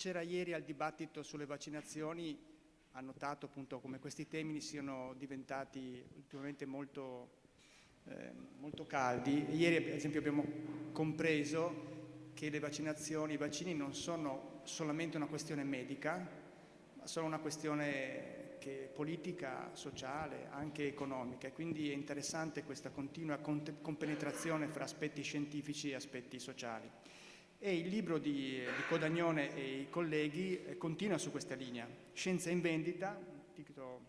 C'era ieri al dibattito sulle vaccinazioni, ha notato appunto come questi temi siano diventati ultimamente molto, eh, molto caldi. Ieri ad esempio abbiamo compreso che le vaccinazioni, i vaccini non sono solamente una questione medica, ma sono una questione politica, sociale, anche economica e quindi è interessante questa continua compenetrazione fra aspetti scientifici e aspetti sociali e il libro di, di Codagnone e i colleghi eh, continua su questa linea. Scienza in vendita, un titolo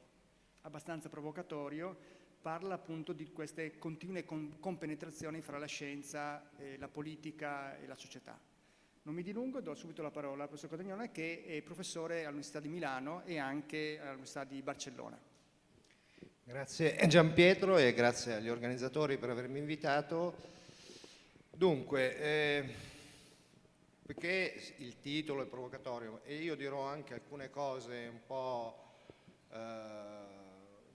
abbastanza provocatorio, parla appunto di queste continue compenetrazioni fra la scienza, la politica e la società. Non mi dilungo, do subito la parola al professor Codagnone che è professore all'Università di Milano e anche all'Università di Barcellona. Grazie Gian Pietro e grazie agli organizzatori per avermi invitato. Dunque, eh, perché il titolo è provocatorio e io dirò anche alcune cose un po' eh,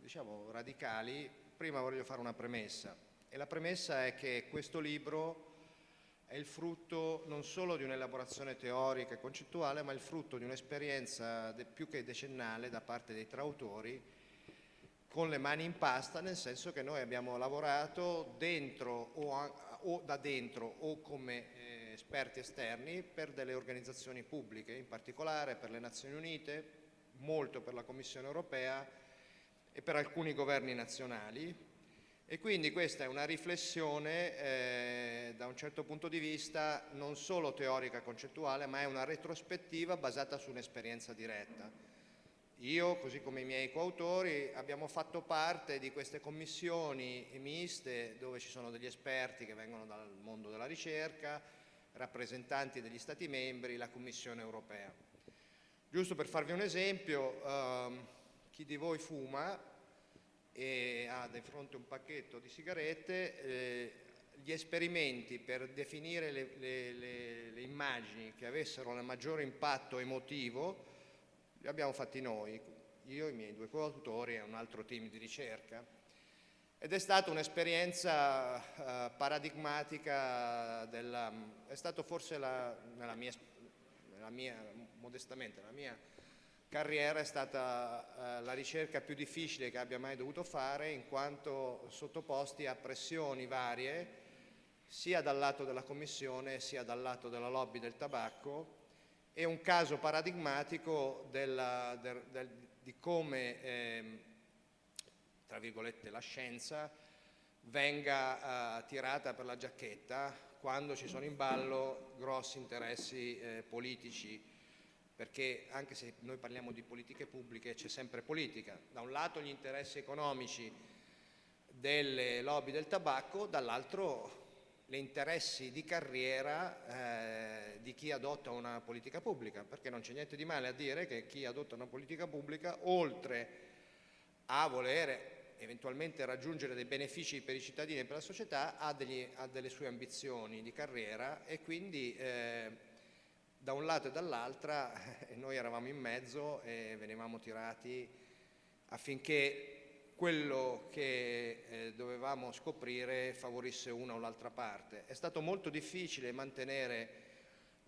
diciamo radicali, prima voglio fare una premessa. E la premessa è che questo libro è il frutto non solo di un'elaborazione teorica e concettuale ma il frutto di un'esperienza più che decennale da parte dei tre autori con le mani in pasta nel senso che noi abbiamo lavorato dentro o, o da dentro o come esperti esterni per delle organizzazioni pubbliche, in particolare per le Nazioni Unite, molto per la Commissione europea e per alcuni governi nazionali e quindi questa è una riflessione eh, da un certo punto di vista non solo teorica concettuale ma è una retrospettiva basata su un'esperienza diretta. Io, così come i miei coautori, abbiamo fatto parte di queste commissioni miste dove ci sono degli esperti che vengono dal mondo della ricerca, rappresentanti degli Stati membri, la Commissione europea. Giusto per farvi un esempio, ehm, chi di voi fuma e ha di fronte un pacchetto di sigarette, eh, gli esperimenti per definire le, le, le, le immagini che avessero il maggiore impatto emotivo li abbiamo fatti noi, io, i miei due coautori e un altro team di ricerca ed è stata un'esperienza uh, paradigmatica, della, è stato forse la, nella, mia, nella mia, modestamente, la mia carriera è stata uh, la ricerca più difficile che abbia mai dovuto fare in quanto sottoposti a pressioni varie sia dal lato della Commissione sia dal lato della lobby del tabacco. E un caso paradigmatico della, del, del, di come eh, tra virgolette, la scienza venga uh, tirata per la giacchetta quando ci sono in ballo grossi interessi eh, politici, perché anche se noi parliamo di politiche pubbliche c'è sempre politica. Da un lato gli interessi economici delle lobby del tabacco, dall'altro gli interessi di carriera eh, di chi adotta una politica pubblica, perché non c'è niente di male a dire che chi adotta una politica pubblica, oltre a volere eventualmente raggiungere dei benefici per i cittadini e per la società ha, degli, ha delle sue ambizioni di carriera e quindi eh, da un lato e dall'altra noi eravamo in mezzo e venivamo tirati affinché quello che eh, dovevamo scoprire favorisse una o l'altra parte. È stato molto difficile mantenere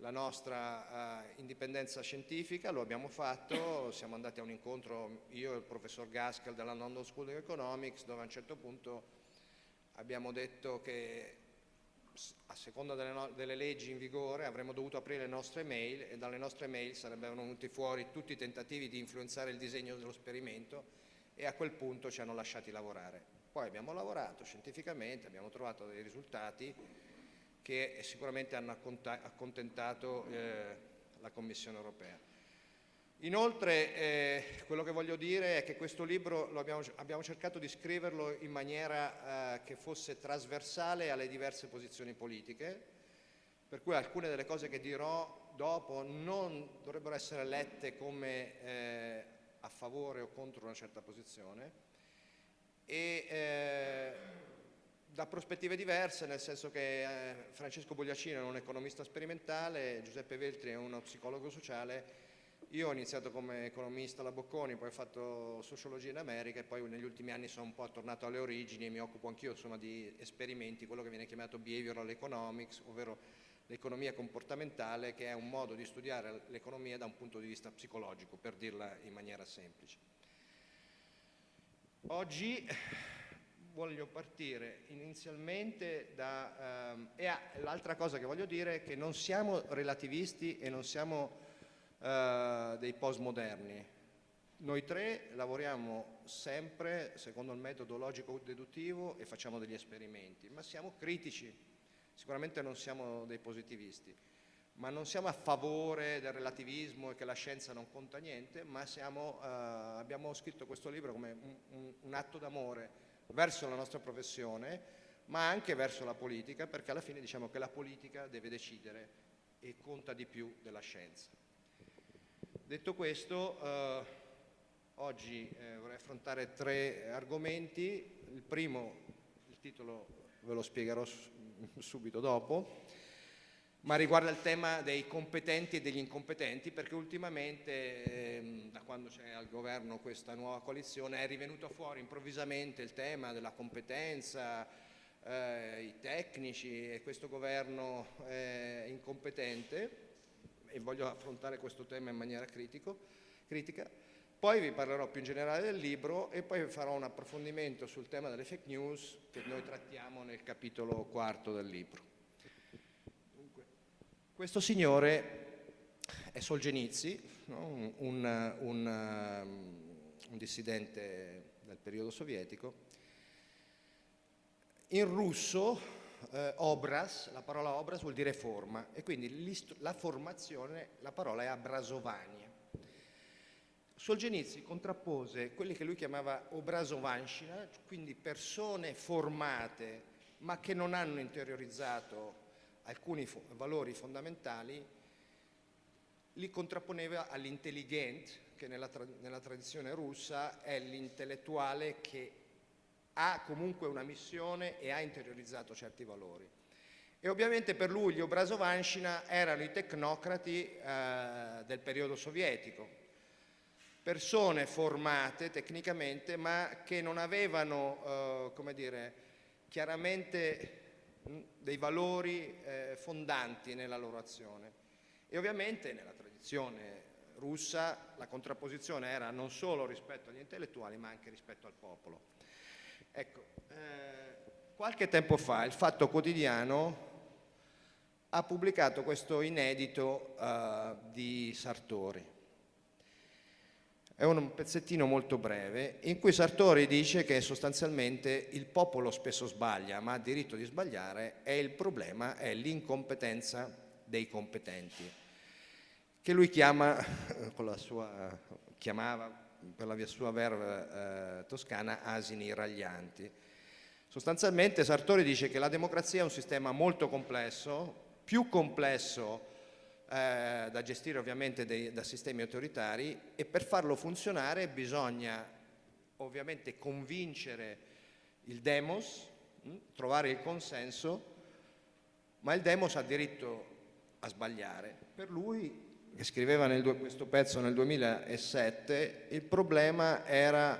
la nostra uh, indipendenza scientifica, lo abbiamo fatto, siamo andati a un incontro io e il professor Gaskell della London School of Economics dove a un certo punto abbiamo detto che a seconda delle, no delle, leggi in vigore avremmo dovuto aprire le nostre mail e dalle nostre mail sarebbero venuti fuori tutti i tentativi di influenzare il disegno dello sperimento e a quel punto ci hanno lasciati lavorare. Poi abbiamo lavorato scientificamente, abbiamo trovato dei risultati che sicuramente hanno accontentato eh, la Commissione europea. Inoltre eh, quello che voglio dire è che questo libro abbiamo, abbiamo, cercato di scriverlo in maniera eh, che fosse trasversale alle diverse posizioni politiche, per cui alcune delle cose che dirò dopo non dovrebbero essere lette come eh, a favore o contro una certa posizione e eh, da prospettive diverse, nel senso che eh, Francesco Bogliacino è un economista sperimentale, Giuseppe Veltri è uno psicologo sociale, io ho iniziato come economista alla Bocconi, poi ho fatto sociologia in America e poi negli ultimi anni sono un po' tornato alle origini e mi occupo anch'io di esperimenti, quello che viene chiamato behavioral economics, ovvero l'economia comportamentale che è un modo di studiare l'economia da un punto di vista psicologico, per dirla in maniera semplice. Oggi voglio partire inizialmente da... Um, e l'altra cosa che voglio dire è che non siamo relativisti e non siamo uh, dei postmoderni. Noi tre lavoriamo sempre secondo il metodo logico-deduttivo e facciamo degli esperimenti, ma siamo critici, sicuramente non siamo dei positivisti, ma non siamo a favore del relativismo e che la scienza non conta niente, ma siamo, uh, abbiamo scritto questo libro come un, un, un atto d'amore verso la nostra professione, ma anche verso la politica, perché alla fine diciamo che la politica deve decidere e conta di più della scienza. Detto questo, eh, oggi eh, vorrei affrontare tre argomenti. Il primo, il titolo ve lo spiegherò subito dopo, ma riguarda il tema dei competenti e degli incompetenti perché ultimamente ehm, da quando c'è al governo questa nuova coalizione è rivenuto fuori improvvisamente il tema della competenza, eh, i tecnici e questo governo è incompetente e voglio affrontare questo tema in maniera critico, critica. Poi vi parlerò più in generale del libro e poi farò un approfondimento sul tema delle fake news che noi trattiamo nel capitolo quarto del libro. Questo signore è Solzhenitsyn, no? un, un, un, um, un, dissidente del periodo sovietico. In russo eh, obras, la parola obras vuol dire forma e quindi la formazione, la parola è abrasovania. Solzhenitsyn contrappose quelli che lui chiamava obrazovanshina, quindi persone formate ma che non hanno interiorizzato alcuni valori fondamentali, li contrapponeva all'intelligent, che nella, tra nella tradizione russa è l'intellettuale che ha comunque una missione e ha interiorizzato certi valori. E ovviamente per lui gli Obrazovanshina erano i tecnocrati eh, del periodo sovietico, persone formate tecnicamente ma che non avevano, eh, come dire, chiaramente dei valori eh, fondanti nella loro azione. E ovviamente nella tradizione russa la contrapposizione era non solo rispetto agli intellettuali ma anche rispetto al popolo. Ecco, eh, qualche tempo fa il Fatto Quotidiano ha pubblicato questo inedito eh, di Sartori è un pezzettino molto breve in cui Sartori dice che sostanzialmente il popolo spesso sbaglia, ma ha diritto di sbagliare e il problema è l'incompetenza dei competenti, che lui chiama, con la sua, chiamava per la sua verve eh, toscana asini raglianti. Sostanzialmente Sartori dice che la democrazia è un sistema molto complesso, più complesso eh, da gestire ovviamente dei, da sistemi autoritari e per farlo funzionare bisogna ovviamente convincere il demos, mh, hm, trovare il consenso, ma il demos ha diritto a sbagliare. Per lui, che scriveva nel, questo pezzo nel 2007, il problema era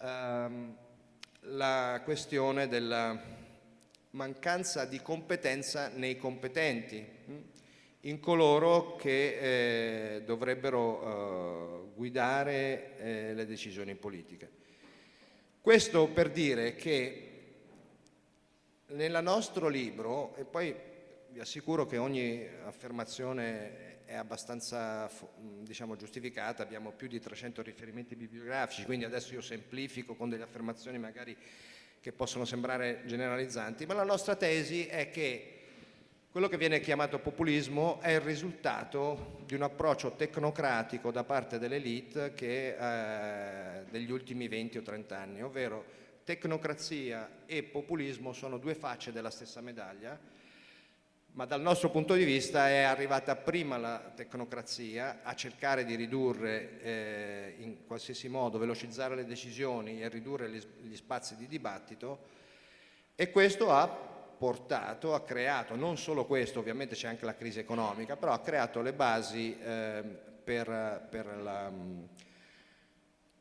ehm, la questione della mancanza di competenza nei competenti. Mh? In coloro che eh, dovrebbero eh, guidare eh, le decisioni politiche. Questo per dire che nel nostro libro, e poi vi assicuro che ogni affermazione è abbastanza diciamo, giustificata, abbiamo più di 300 riferimenti bibliografici, quindi adesso io semplifico con delle affermazioni magari che possono sembrare generalizzanti, ma la nostra tesi è che quello che viene chiamato populismo è il risultato di un approccio tecnocratico da parte dell'elite eh, degli ultimi 20 o 30 anni, ovvero tecnocrazia e populismo sono due facce della stessa medaglia, ma dal nostro punto di vista è arrivata prima la tecnocrazia a cercare di ridurre eh, in qualsiasi modo, velocizzare le decisioni e ridurre gli, gli spazi di dibattito e questo ha portato, ha creato, non solo questo, ovviamente c'è anche la crisi economica, però ha creato le basi eh, per, per, la,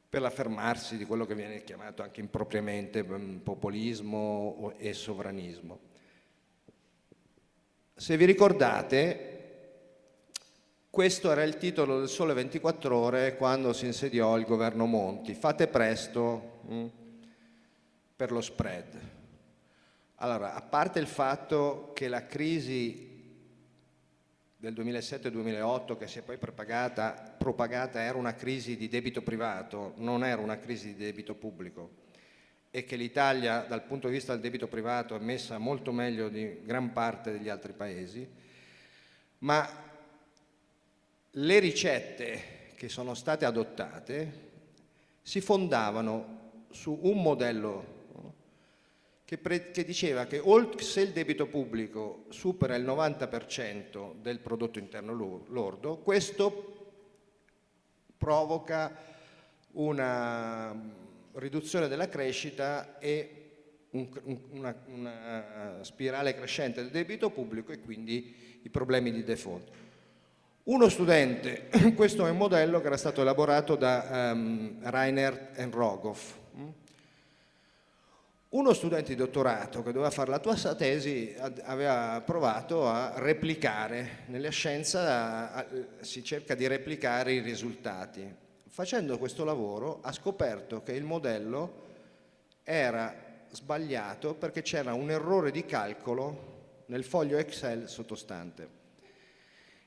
l'affermarsi di quello che viene chiamato anche impropriamente mm, populismo e sovranismo. se vi ricordate, questo era il titolo del Sole 24 Ore quando si insediò il governo Monti. Fate presto mh, mm, per lo spread. Allora, a parte il fatto che la crisi del 2007-2008 che si è poi propagata, propagata era una crisi di debito privato, non era una crisi di debito pubblico e che l'Italia dal punto di vista del debito privato è messa molto meglio di gran parte degli altri paesi, ma le ricette che sono state adottate si fondavano su un modello che, che diceva che se il debito pubblico supera il 90% del prodotto interno lordo, questo provoca una riduzione della crescita e un, una, una spirale crescente del debito pubblico e quindi i problemi di default. Uno studente, questo è un modello che era stato elaborato da um, Rainer Rogoff, uno studente di dottorato che doveva fare la tua tesi aveva provato a replicare, nella scienza si cerca di replicare i risultati. Facendo questo lavoro ha scoperto che il modello era sbagliato perché c'era un errore di calcolo nel foglio Excel sottostante.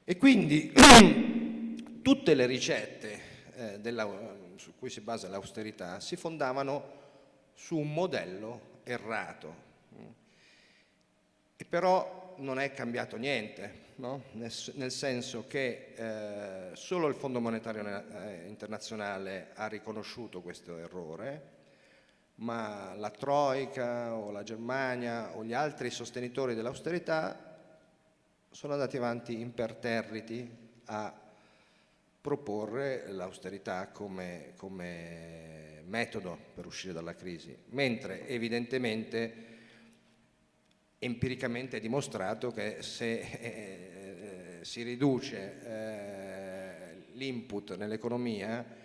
E quindi tutte le ricette eh, della, su cui si basa l'austerità si fondavano su un modello errato. E però non è cambiato niente, no? nel, nel, senso che eh, solo il Fondo Monetario eh, Internazionale ha riconosciuto questo errore, ma la Troica o la Germania o gli altri sostenitori dell'austerità sono andati avanti imperterriti a proporre l'austerità come, come metodo per uscire dalla crisi, mentre evidentemente empiricamente è dimostrato che se eh, si riduce eh, l'input nell'economia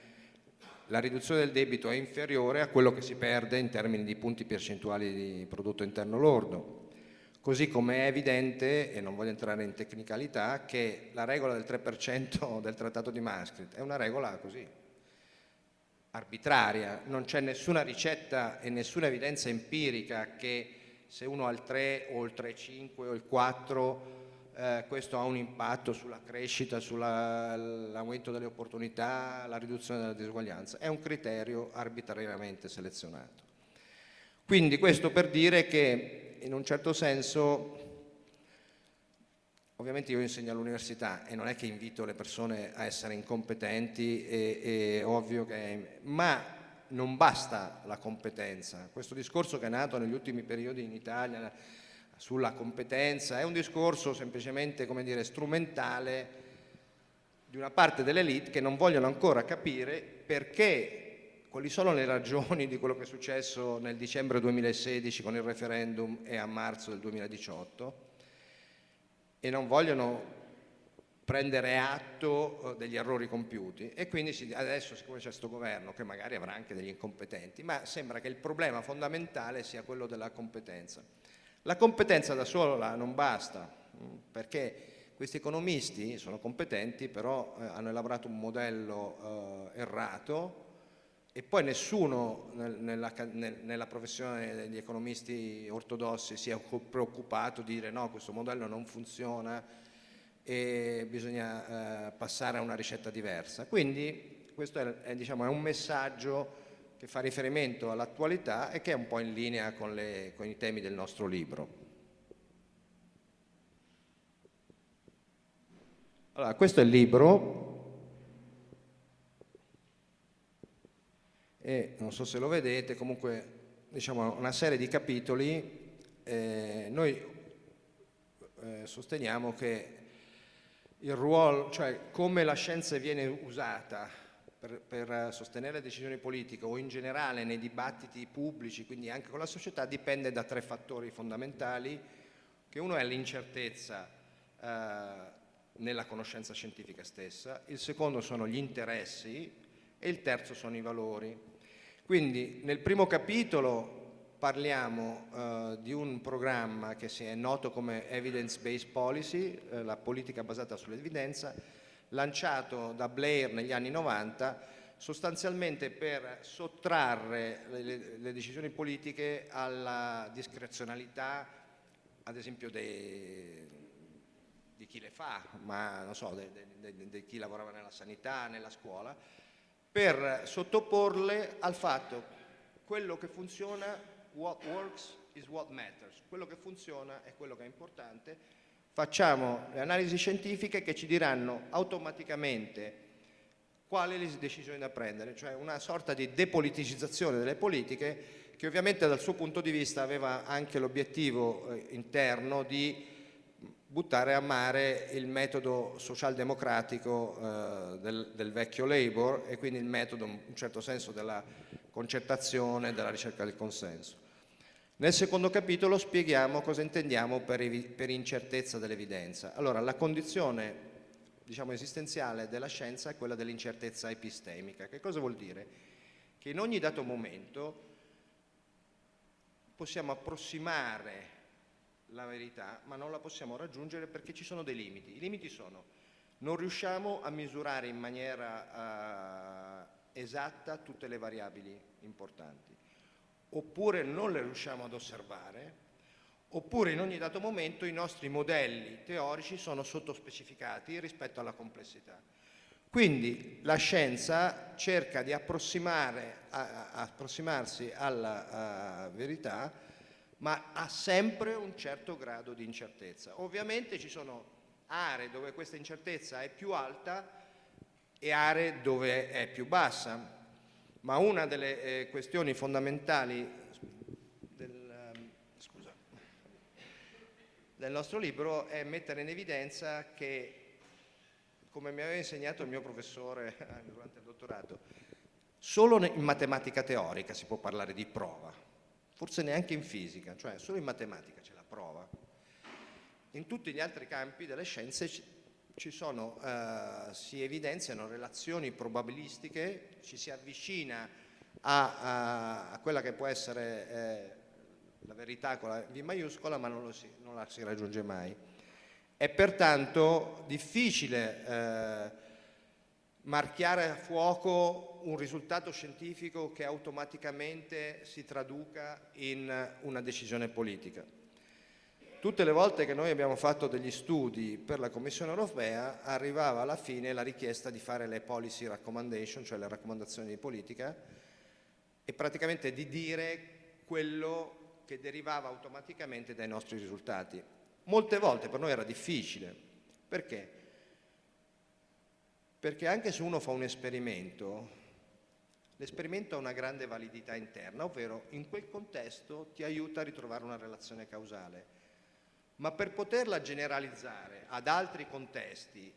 la riduzione del debito è inferiore a quello che si perde in termini di punti percentuali di prodotto interno lordo. Così come è evidente, e non voglio entrare in tecnicalità, che la regola del 3% del Trattato di Maastricht è una regola così, arbitraria, non c'è nessuna ricetta e nessuna evidenza empirica che se uno ha il 3 o il 3,5 o il 4 eh, questo ha un impatto sulla crescita, sull'aumento delle opportunità, la riduzione della disuguaglianza, è un criterio arbitrariamente selezionato. Quindi questo per dire che in un certo senso Ovviamente io insegno all'università e non è che invito le persone a essere incompetenti, è, è ovvio che... ma non basta la competenza. Questo discorso che è nato negli ultimi periodi in Italia sulla competenza è un discorso semplicemente, dire, strumentale di una parte dell'elite che non vogliono ancora capire perché, quali sono le ragioni di quello che è successo nel dicembre 2016 con il referendum e a marzo del 2018 e non vogliono prendere atto eh, degli errori compiuti. E quindi adesso siccome c'è questo governo che magari avrà anche degli incompetenti ma sembra che il problema fondamentale sia quello della competenza. La competenza da sola non basta mm, perché questi economisti sono competenti però eh, hanno elaborato un modello eh, errato e poi nessuno nella, nella, professione degli economisti ortodossi si è preoccupato di dire no, questo modello non funziona e bisogna eh, passare a una ricetta diversa. Quindi questo è, è, diciamo, è un messaggio che fa riferimento all'attualità e che è un po' in linea con, le, con i temi del nostro libro. Allora, questo è il libro, e non so se lo vedete, comunque diciamo una serie di capitoli, eh, noi eh, sosteniamo che il ruolo, cioè come la scienza viene usata per, per, sostenere decisioni politiche o in generale nei dibattiti pubblici, quindi anche con la società, dipende da tre fattori fondamentali, che uno è l'incertezza eh, nella conoscenza scientifica stessa, il secondo sono gli interessi e il terzo sono i valori. Quindi nel primo capitolo parliamo eh, di un programma che è noto come Evidence Based Policy, eh, la politica basata sull'evidenza, lanciato da Blair negli anni 90 sostanzialmente per sottrarre le, le decisioni politiche alla discrezionalità, ad esempio dei, di chi le fa, ma so, di chi lavorava nella sanità, nella scuola, per sottoporle al fatto quello che funziona, what works is what matters, quello che funziona è quello che è importante, facciamo le analisi scientifiche che ci diranno automaticamente quali le decisioni da prendere, cioè una sorta di depoliticizzazione delle politiche che ovviamente dal suo punto di vista aveva anche l'obiettivo eh, interno di buttare a mare il metodo socialdemocratico eh, del, del, vecchio Labour e quindi il metodo in un certo senso della concertazione, della ricerca del consenso. Nel secondo capitolo spieghiamo cosa intendiamo per, per incertezza dell'evidenza. Allora, la condizione diciamo, esistenziale della scienza è quella dell'incertezza epistemica. Che cosa vuol dire? Che in ogni dato momento possiamo approssimare la verità, ma non la possiamo raggiungere perché ci sono dei limiti. I limiti sono non riusciamo a misurare in maniera uh, esatta tutte le variabili importanti, oppure non le riusciamo ad osservare, oppure in ogni dato momento i nostri modelli teorici sono sottospecificati rispetto alla complessità. Quindi la scienza cerca di a, a, approssimarsi alla verità, ma ha sempre un certo grado di incertezza. Ovviamente ci sono aree dove questa incertezza è più alta e aree dove è più bassa, ma una delle eh, questioni fondamentali del nostro libro è mettere in evidenza che, come mi aveva insegnato il mio professore durante il dottorato, solo in matematica teorica si può parlare di prova, forse neanche in fisica, cioè solo in matematica c'è la prova. In tutti gli altri campi delle scienze ci sono, eh, si evidenziano relazioni probabilistiche, ci si avvicina a, a, a quella che può essere eh, la verità con la V maiuscola ma non, si, non la si raggiunge mai. È pertanto difficile eh, marchiare a fuoco un risultato scientifico che automaticamente si traduca in una decisione politica. Tutte le volte che noi abbiamo fatto degli studi per la Commissione europea arrivava alla fine la richiesta di fare le policy recommendation, cioè le raccomandazioni di politica, e praticamente di dire quello che derivava automaticamente dai nostri risultati. Molte volte per noi era difficile. Perché? Perché anche se uno fa un esperimento, l'esperimento ha una grande validità interna, ovvero in quel contesto ti aiuta a ritrovare una relazione causale. Ma per poterla generalizzare ad altri contesti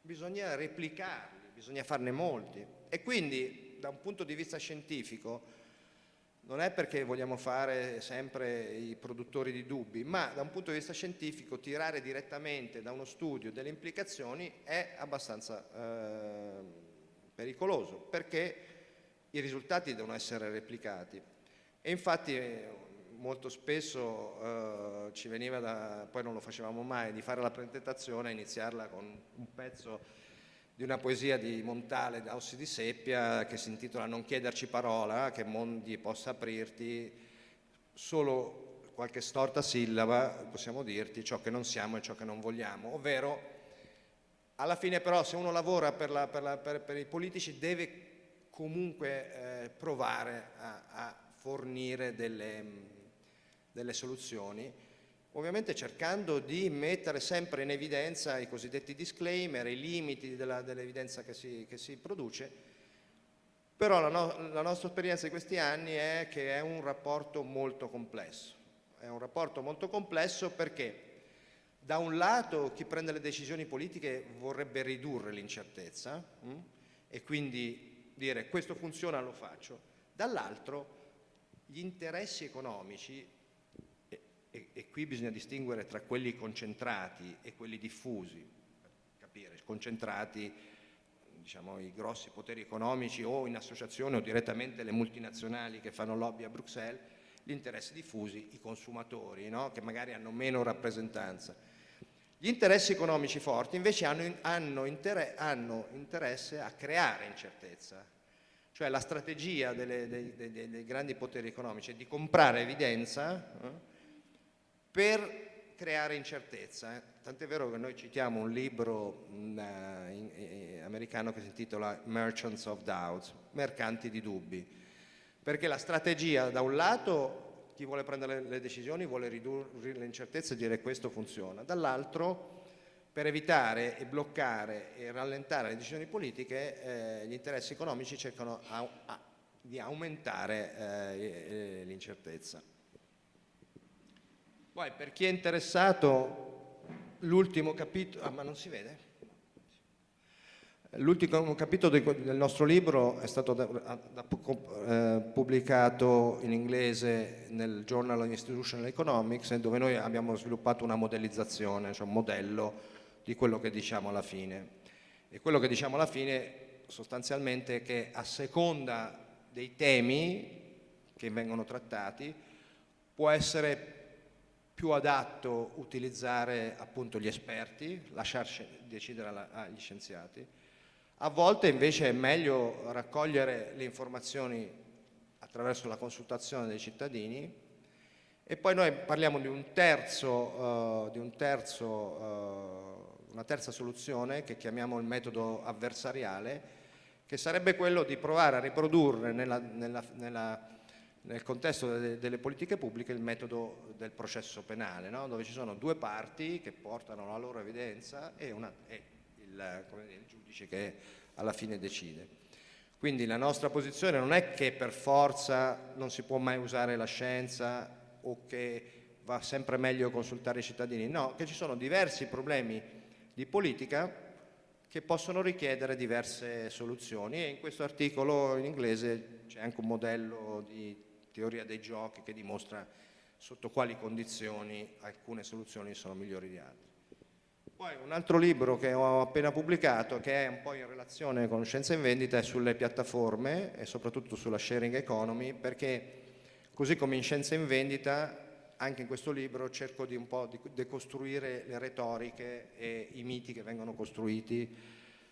bisogna replicarli, bisogna farne molti. E quindi da un punto di vista scientifico non è perché vogliamo fare sempre i produttori di dubbi, ma da un punto di vista scientifico tirare direttamente da uno studio delle implicazioni è abbastanza eh, pericoloso, perché i risultati devono essere replicati. E infatti molto spesso eh, ci veniva da, poi non lo facevamo mai, di fare la presentazione e iniziarla con un pezzo di una poesia di Montale da Ossi di Seppia che si intitola Non chiederci parola, che mondi possa aprirti, solo qualche storta sillaba possiamo dirti ciò che non siamo e ciò che non vogliamo, ovvero alla fine però se uno lavora per, la, per, la, per, per i politici deve comunque eh, provare a, a fornire delle, delle soluzioni ovviamente cercando di mettere sempre in evidenza i cosiddetti disclaimer, i limiti dell'evidenza che, che, si produce, però la, no, la nostra esperienza di questi anni è che è un rapporto molto complesso, è un rapporto molto complesso perché da un lato chi prende le decisioni politiche vorrebbe ridurre l'incertezza hm? e quindi dire questo funziona lo faccio, dall'altro gli interessi economici e, e, qui bisogna distinguere tra quelli concentrati e quelli diffusi, per capire, concentrati, diciamo, i grossi poteri economici o in associazione o direttamente le multinazionali che fanno lobby a Bruxelles gli interessi diffusi, i consumatori, no? che magari hanno meno rappresentanza. Gli interessi economici forti invece hanno, hanno, inter hanno interesse a creare incertezza, cioè la strategia delle, dei, dei, dei, grandi poteri economici è di comprare evidenza eh, per creare incertezza. Eh. Tant'è vero che noi citiamo un libro mh, mm, eh, in, in, americano che si intitola Merchants of Doubts, mercanti di dubbi, perché la strategia da un lato chi vuole prendere le decisioni vuole ridurre le incertezze e dire questo funziona, dall'altro per evitare e bloccare e rallentare le decisioni politiche eh, gli interessi economici cercano a, a, di aumentare eh, l'incertezza. Poi per chi è interessato l'ultimo capitolo, ah ma non si vede? L'ultimo capitolo del nostro libro è stato da, da, eh, pubblicato in inglese nel Journal of Institutional Economics dove noi abbiamo sviluppato una modellizzazione, cioè un modello di quello che diciamo alla fine. E quello che diciamo alla fine sostanzialmente è che a seconda dei temi che vengono trattati può essere più adatto utilizzare appunto gli esperti, lasciarci decidere agli scienziati. A volte invece è meglio raccogliere le informazioni attraverso la consultazione dei cittadini e poi noi parliamo di un terzo, uh, di un terzo uh, una terza soluzione che chiamiamo il metodo avversariale che sarebbe quello di provare a riprodurre nella, nella, nella nel contesto delle, delle, politiche pubbliche il metodo del processo penale, no? dove ci sono due parti che portano la loro evidenza e, una, e il, dire, il, giudice che alla fine decide. Quindi la nostra posizione non è che per forza non si può mai usare la scienza o che va sempre meglio consultare i cittadini, no, che ci sono diversi problemi di politica che possono richiedere diverse soluzioni e in questo articolo in inglese c'è anche un modello di teoria dei giochi che dimostra sotto quali condizioni alcune soluzioni sono migliori di altre. Poi un altro libro che ho appena pubblicato, che è un po' in relazione con Scienza in Vendita, è sulle piattaforme e soprattutto sulla sharing economy, perché così come in Scienza in Vendita, anche in questo libro cerco di un po' di decostruire le retoriche e i miti che vengono costruiti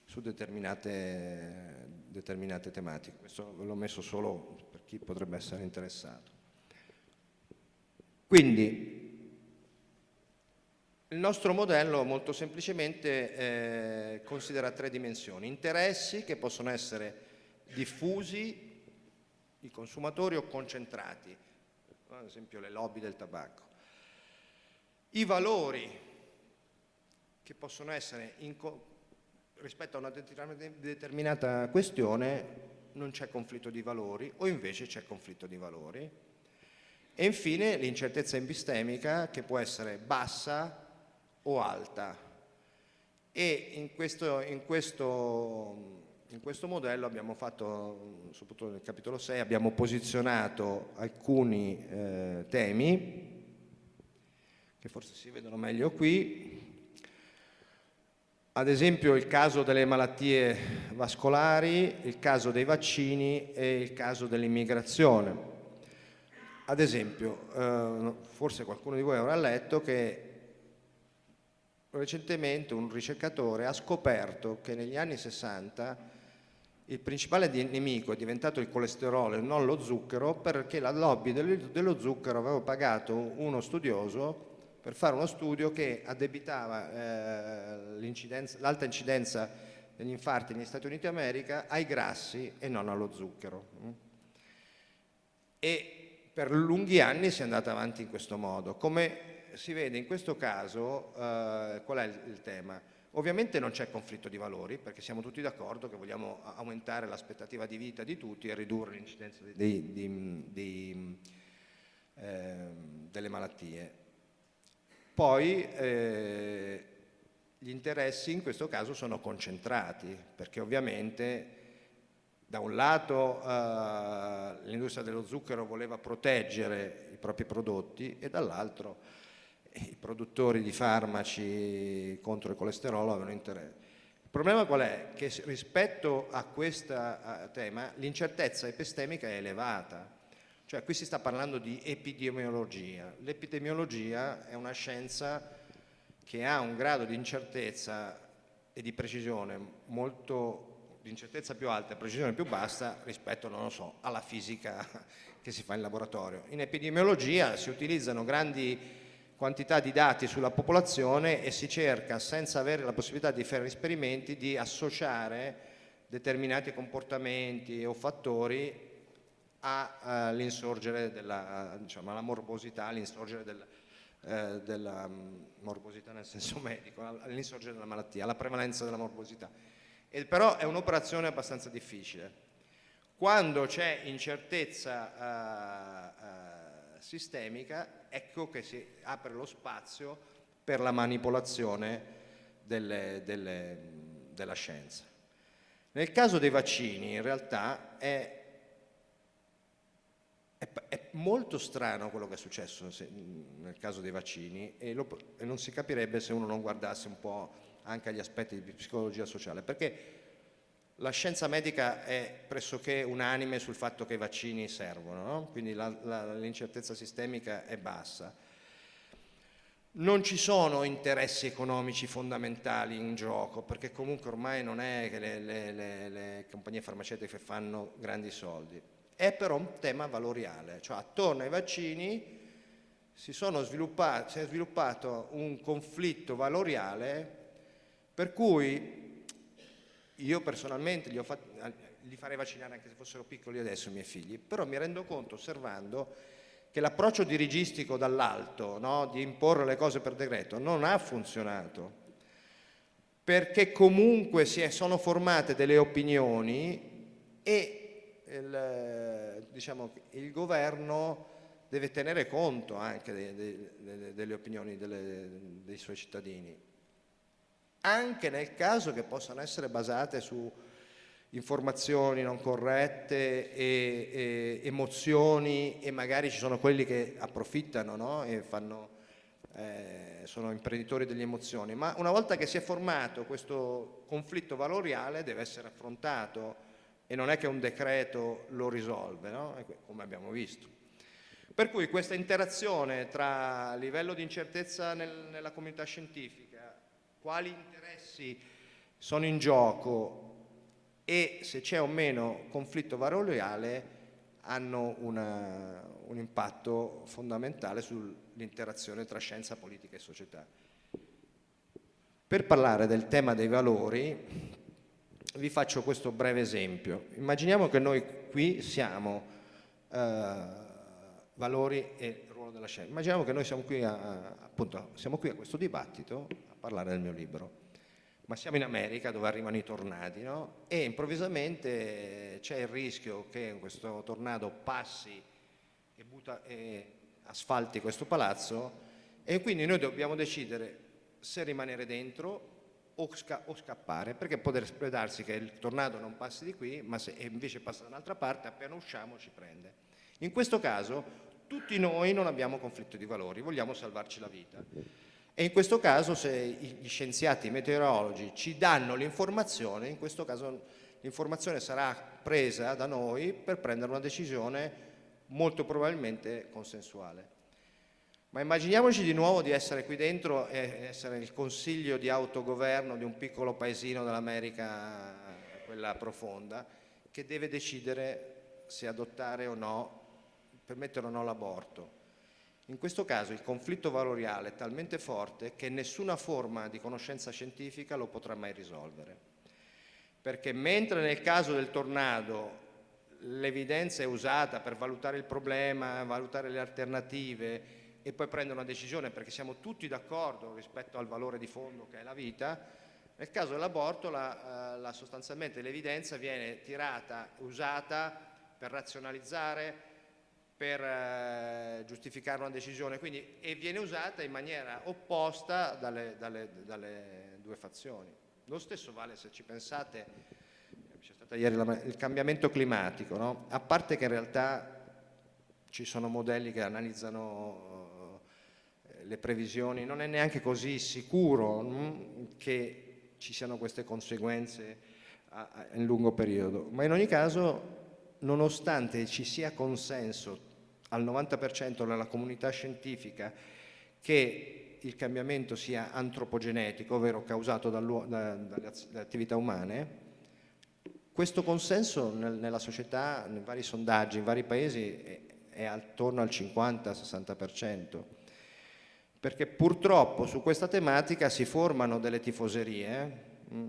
su determinate, determinate tematiche. Questo l'ho messo solo chi potrebbe essere interessato. Quindi il nostro modello molto semplicemente eh, considera tre dimensioni, interessi che possono essere diffusi, i consumatori o concentrati, ad esempio le lobby del tabacco, i valori che possono essere rispetto a una determinata questione non c'è conflitto di valori o invece c'è conflitto di valori. E infine l'incertezza epistemica che può essere bassa o alta. E in questo, in questo, in questo modello abbiamo fatto, soprattutto nel capitolo 6, abbiamo posizionato alcuni eh, temi che forse si vedono meglio qui, ad esempio il caso delle malattie vascolari, il caso dei vaccini e il caso dell'immigrazione. Ad esempio, eh, forse qualcuno di voi avrà letto che recentemente un ricercatore ha scoperto che negli anni 60 il principale nemico è diventato il colesterolo e non lo zucchero perché la lobby dello zucchero aveva pagato uno studioso per fare uno studio che addebitava eh, l'alta incidenza degli infarti negli Stati Uniti d'America ai grassi e non allo zucchero. E per lunghi anni si è andata avanti in questo modo. Come si vede in questo caso, eh, qual è il, il tema? Ovviamente non c'è conflitto di valori perché siamo tutti d'accordo che vogliamo aumentare l'aspettativa di vita di tutti e ridurre l'incidenza eh, delle malattie. Poi eh, gli interessi in questo caso sono concentrati, perché ovviamente da un lato eh, l'industria dello zucchero voleva proteggere i propri prodotti e dall'altro i produttori di farmaci contro il colesterolo avevano interesse. Il problema qual è? Che rispetto a questo tema l'incertezza epistemica è elevata, Cioè qui si sta parlando di epidemiologia. L'epidemiologia è una scienza che ha un grado di incertezza e di precisione molto di incertezza più alta e precisione più bassa rispetto, non lo so, alla fisica che si fa in laboratorio. In epidemiologia si utilizzano grandi quantità di dati sulla popolazione e si cerca, senza avere la possibilità di fare esperimenti, di associare determinati comportamenti o fattori all'insorgere della, diciamo, alla morbosità, all'insorgere del, eh, della um, morbosità nel senso medico, all'insorgere della malattia, alla prevalenza della morbosità. E però è un'operazione abbastanza difficile. Quando c'è incertezza uh, uh, sistemica, ecco che si apre lo spazio per la manipolazione delle, delle, della scienza. Nel caso dei vaccini in realtà è è, molto strano quello che è successo se, nel caso dei vaccini e, lo, e, non si capirebbe se uno non guardasse un po' anche agli aspetti di psicologia sociale, perché la scienza medica è pressoché unanime sul fatto che i vaccini servono, no? quindi l'incertezza sistemica è bassa. Non ci sono interessi economici fondamentali in gioco, perché comunque ormai non è che le, le, le, le compagnie farmaceutiche fanno grandi soldi è però un tema valoriale, cioè attorno ai vaccini si, si è sviluppato un conflitto valoriale per cui io personalmente li, fatto, li, farei vaccinare anche se fossero piccoli adesso i miei figli, però mi rendo conto osservando che l'approccio dirigistico dall'alto, no, di imporre le cose per decreto, non ha funzionato, perché comunque si è, sono formate delle opinioni e il, diciamo, il governo deve tenere conto anche de, de, de, delle opinioni delle, dei suoi cittadini, anche nel caso che possano essere basate su informazioni non corrette e, e emozioni e magari ci sono quelli che approfittano no? e fanno, eh, sono imprenditori delle emozioni, ma una volta che si è formato questo conflitto valoriale deve essere affrontato e non è che un decreto lo risolve, no? come abbiamo visto. Per cui questa interazione tra livello di incertezza nel, nella comunità scientifica, quali interessi sono in gioco e se c'è o meno conflitto valoriale hanno una, un impatto fondamentale sull'interazione tra scienza, politica e società. Per parlare del tema dei valori, vi faccio questo breve esempio. Immaginiamo che noi qui siamo eh, valori e ruolo della scienza. Immaginiamo che noi siamo qui, a, appunto, siamo qui a questo dibattito a parlare del mio libro, ma siamo in America dove arrivano i tornadi no? e improvvisamente c'è il rischio che questo tornado passi e, butta, e asfalti questo palazzo e quindi noi dobbiamo decidere se rimanere dentro o, sca o, scappare, perché potrebbe darsi che il tornado non passi di qui, ma se invece passa da un'altra parte, appena usciamo ci prende. In questo caso tutti noi non abbiamo conflitto di valori, vogliamo salvarci la vita. E in questo caso se gli scienziati i meteorologi ci danno l'informazione, in questo caso l'informazione sarà presa da noi per prendere una decisione molto probabilmente consensuale. Ma immaginiamoci di nuovo di essere qui dentro e essere il consiglio di autogoverno di un piccolo paesino dell'America, quella profonda, che deve decidere se adottare o no, permettere o no l'aborto. In questo caso il conflitto valoriale è talmente forte che nessuna forma di conoscenza scientifica lo potrà mai risolvere. Perché mentre nel caso del tornado l'evidenza è usata per valutare il problema, valutare le alternative, e poi prendere una decisione perché siamo tutti d'accordo rispetto al valore di fondo che è la vita, nel caso dell'aborto la, eh, la sostanzialmente l'evidenza viene tirata, usata per razionalizzare, per eh, giustificare una decisione quindi, e viene usata in maniera opposta dalle, dalle, dalle due fazioni. Lo stesso vale se ci pensate, c'è stato ieri la, il cambiamento climatico, no? a parte che in realtà ci sono modelli che analizzano le previsioni, non è neanche così sicuro mh, che ci siano queste conseguenze in lungo periodo, ma in ogni caso nonostante ci sia consenso al 90% nella comunità scientifica che il cambiamento sia antropogenetico, ovvero causato da, dalle attività umane, questo consenso nel, nella società, in vari sondaggi, in vari paesi, è, è attorno al 50-60%, perché purtroppo su questa tematica si formano delle tifoserie, mm,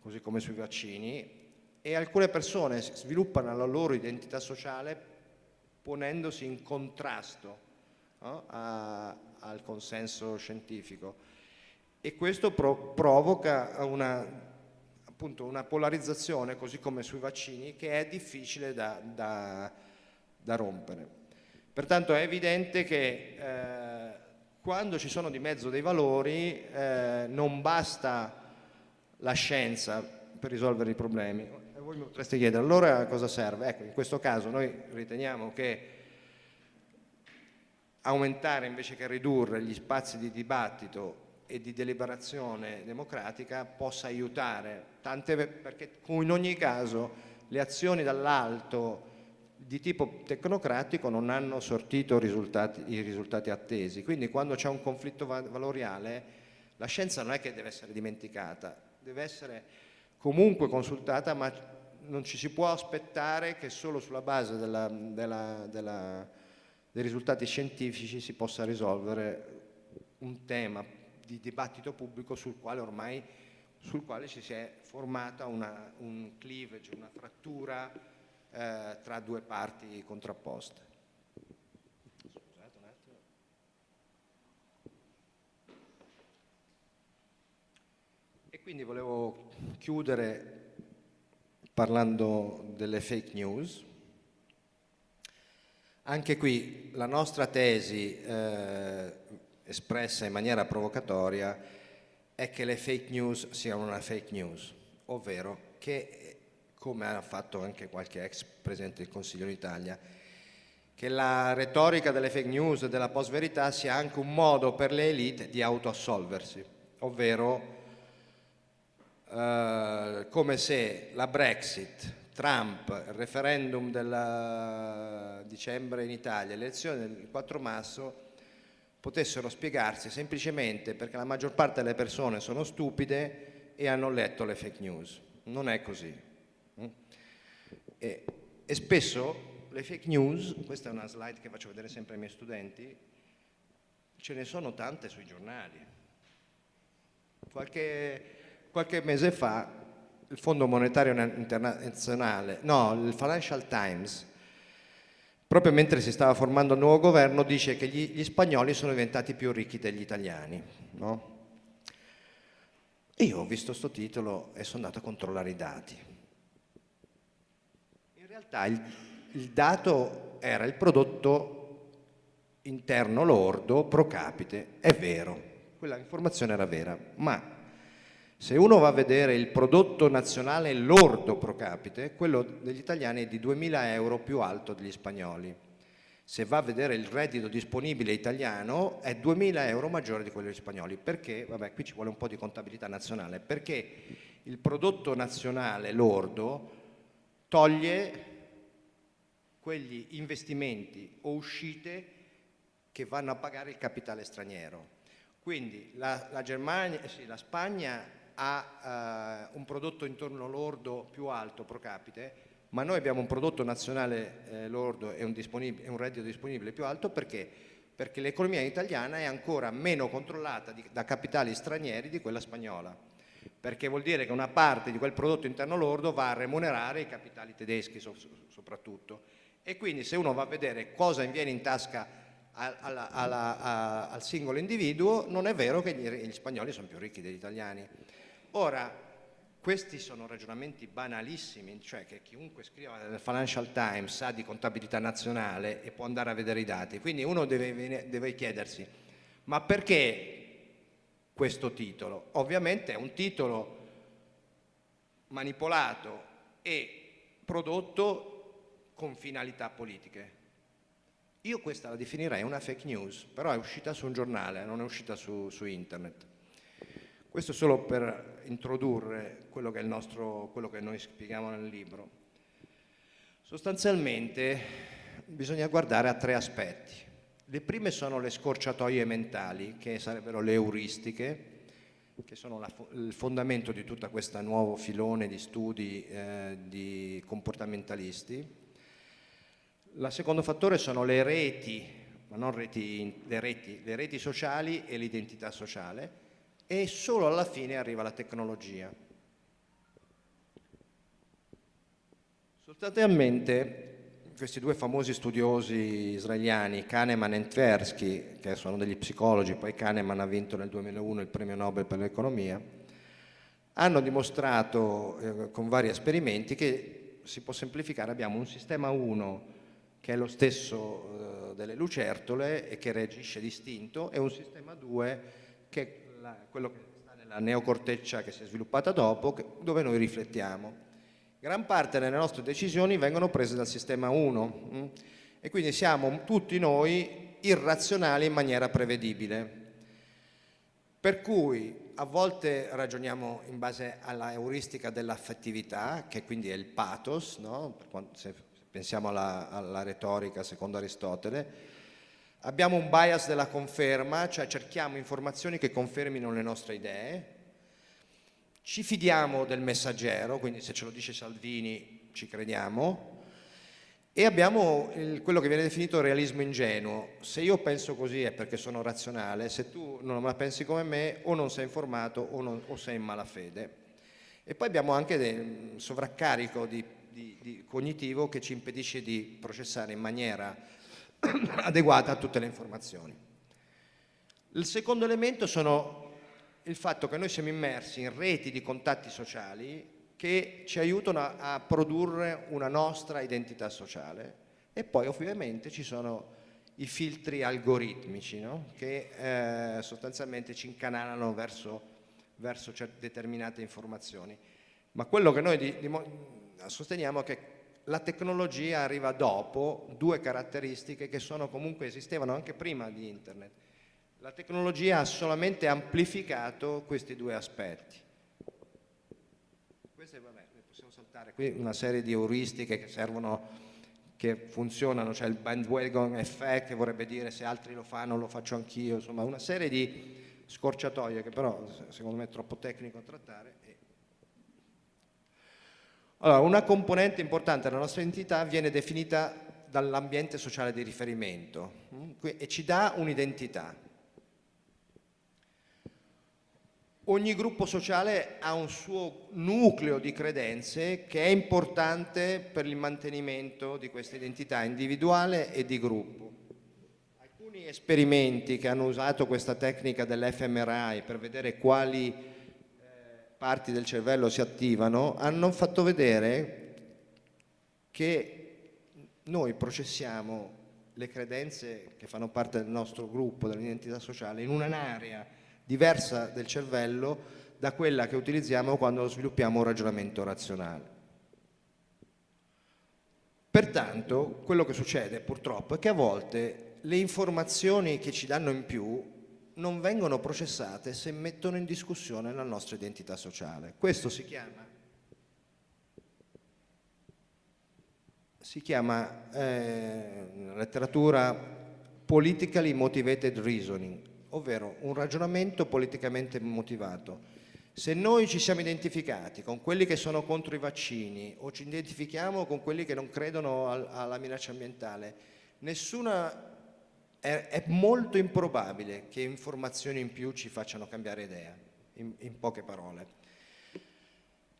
così come sui vaccini, e alcune persone sviluppano la loro identità sociale ponendosi in contrasto no? a, al consenso scientifico e questo pro provoca una, appunto, una, polarizzazione, così come sui vaccini, che è difficile da, da, da rompere. Pertanto è evidente che eh, quando ci sono di mezzo dei valori eh, non basta la scienza per risolvere i problemi, voi mi potreste chiedere allora cosa serve? Ecco, in questo caso noi riteniamo che aumentare invece che ridurre gli spazi di dibattito e di deliberazione democratica possa aiutare, tante, perché in ogni caso le azioni dall'alto di tipo tecnocratico non hanno sortito risultati, i risultati attesi, quindi quando c'è un conflitto valoriale la scienza non è che deve essere dimenticata, deve essere comunque consultata ma non ci si può aspettare che solo sulla base della, della, della, dei risultati scientifici si possa risolvere un tema di dibattito pubblico sul quale ormai sul quale ci si è formata una, un cleavage, una frattura eh, tra due parti contrapposte. E quindi volevo chiudere parlando delle fake news. Anche qui la nostra tesi eh, espressa in maniera provocatoria è che le fake news siano una fake news, ovvero che, come ha fatto anche qualche ex Presidente del Consiglio d'Italia, che la retorica delle fake news e della post-verità sia anche un modo per le elite di autoassolversi, ovvero eh, come se la Brexit, Trump, il referendum del dicembre in Italia, le elezioni del 4 marzo potessero spiegarsi semplicemente perché la maggior parte delle persone sono stupide e hanno letto le fake news. Non è così. Mm? E, e spesso le fake news, questa è una slide che faccio vedere sempre ai miei studenti, ce ne sono tante sui giornali. Qualche qualche mese fa il Fondo Monetario Internazionale, no, il Financial Times, proprio mentre si stava formando il nuovo governo, dice che gli, gli spagnoli sono diventati più ricchi degli italiani. No? io ho visto questo titolo e sono andato a controllare i dati. Realtà il, il dato era il prodotto interno lordo pro capite, è vero, quella informazione era vera, ma se uno va a vedere il prodotto nazionale lordo pro capite, quello degli italiani è di 2.000 euro più alto degli spagnoli. Se va a vedere il reddito disponibile italiano è 2.000 euro maggiore di quello degli spagnoli. Perché? Vabbè, qui ci vuole un po' di contabilità nazionale. Perché il prodotto nazionale lordo toglie quegli investimenti o uscite che vanno a pagare il capitale straniero. Quindi la, la, Germania, sì, la Spagna ha eh, un prodotto intorno lordo più alto pro capite, ma noi abbiamo un prodotto nazionale eh, lordo e un, un, reddito disponibile più alto perché? Perché l'economia italiana è ancora meno controllata di, da capitali stranieri di quella spagnola, perché vuol dire che una parte di quel prodotto interno lordo va a remunerare i capitali tedeschi so, soprattutto. E quindi se uno va a vedere cosa viene in tasca alla, alla, a, al singolo individuo, non è vero che gli, gli spagnoli sono più ricchi degli italiani. Ora, questi sono ragionamenti banalissimi, cioè che chiunque scriva nel Financial Times sa di contabilità nazionale e può andare a vedere i dati, quindi uno deve, deve chiedersi, ma perché questo titolo? Ovviamente è un titolo manipolato e prodotto con finalità politiche. Io questa la definirei una fake news, però è uscita su un giornale, non è uscita su, su internet. Questo solo per introdurre quello che, nostro, quello che noi spieghiamo nel libro. Sostanzialmente bisogna guardare a tre aspetti. Le prime sono le scorciatoie mentali, che sarebbero le euristiche, che sono la, il fondamento di tutto questo nuovo filone di studi eh, di comportamentalisti. Il secondo fattore sono le reti, ma non reti, le reti, le reti sociali e l'identità sociale, e solo alla fine arriva la tecnologia. Sostanzialmente questi due famosi studiosi israeliani, Kahneman e Tversky, che sono degli psicologi, poi Kahneman ha vinto nel 2001 il premio Nobel per l'economia, hanno dimostrato eh, con vari esperimenti che si può semplificare, abbiamo un sistema 1 che è lo stesso eh, delle lucertole e che reagisce distinto e un sistema 2 che è quello che sta nella neocorteccia che si è sviluppata dopo, dove noi riflettiamo. Gran parte delle nostre decisioni vengono prese dal sistema 1 mm? e quindi siamo tutti noi irrazionali in maniera prevedibile. Per cui a volte ragioniamo in base alla euristica dell'affettività, che quindi è il pathos, no? se pensiamo alla, alla retorica secondo Aristotele, abbiamo un bias della conferma, cioè cerchiamo informazioni che confermino le nostre idee, ci fidiamo del messaggero, quindi se ce lo dice Salvini ci crediamo, e abbiamo il, quello che viene definito realismo ingenuo. Se io penso così è perché sono razionale, se tu non la pensi come me o non sei informato o, non, o sei in malafede. E poi abbiamo anche un sovraccarico di, di, di cognitivo che ci impedisce di processare in maniera adeguata tutte le informazioni. Il secondo elemento sono il fatto che noi siamo immersi in reti di contatti sociali che ci aiutano a, produrre una nostra identità sociale e poi ovviamente ci sono i filtri algoritmici no? che eh, sostanzialmente ci incanalano verso, verso determinate informazioni. Ma quello che noi di, sosteniamo che la tecnologia arriva dopo due caratteristiche che sono comunque esistevano anche prima di internet la tecnologia ha solamente amplificato questi due aspetti. Queste, vabbè, possiamo saltare qui una serie di euristiche che servono, che funzionano, cioè il bandwagon effect, che vorrebbe dire se altri lo fanno lo faccio anch'io, insomma una serie di scorciatoie che però secondo me è troppo tecnico trattare. Allora, una componente importante della nostra identità viene definita dall'ambiente sociale di riferimento mm, e ci dà un'identità. ogni gruppo sociale ha un suo nucleo di credenze che è importante per il mantenimento di questa identità individuale e di gruppo. Alcuni esperimenti che hanno usato questa tecnica dell'fMRI per vedere quali parti del cervello si attivano hanno fatto vedere che noi processiamo le credenze che fanno parte del nostro gruppo, dell'identità sociale, in un'area diversa del cervello da quella che utilizziamo quando sviluppiamo un ragionamento razionale. Pertanto, quello che succede purtroppo è che a volte le informazioni che ci danno in più non vengono processate se mettono in discussione la nostra identità sociale. Questo si chiama, si chiama eh, letteratura politically motivated reasoning, ovvero un ragionamento politicamente motivato. Se noi ci siamo identificati con quelli che sono contro i vaccini o ci identifichiamo con quelli che non credono al, alla minaccia ambientale, nessuna, è, è, molto improbabile che informazioni in più ci facciano cambiare idea, in, in poche parole.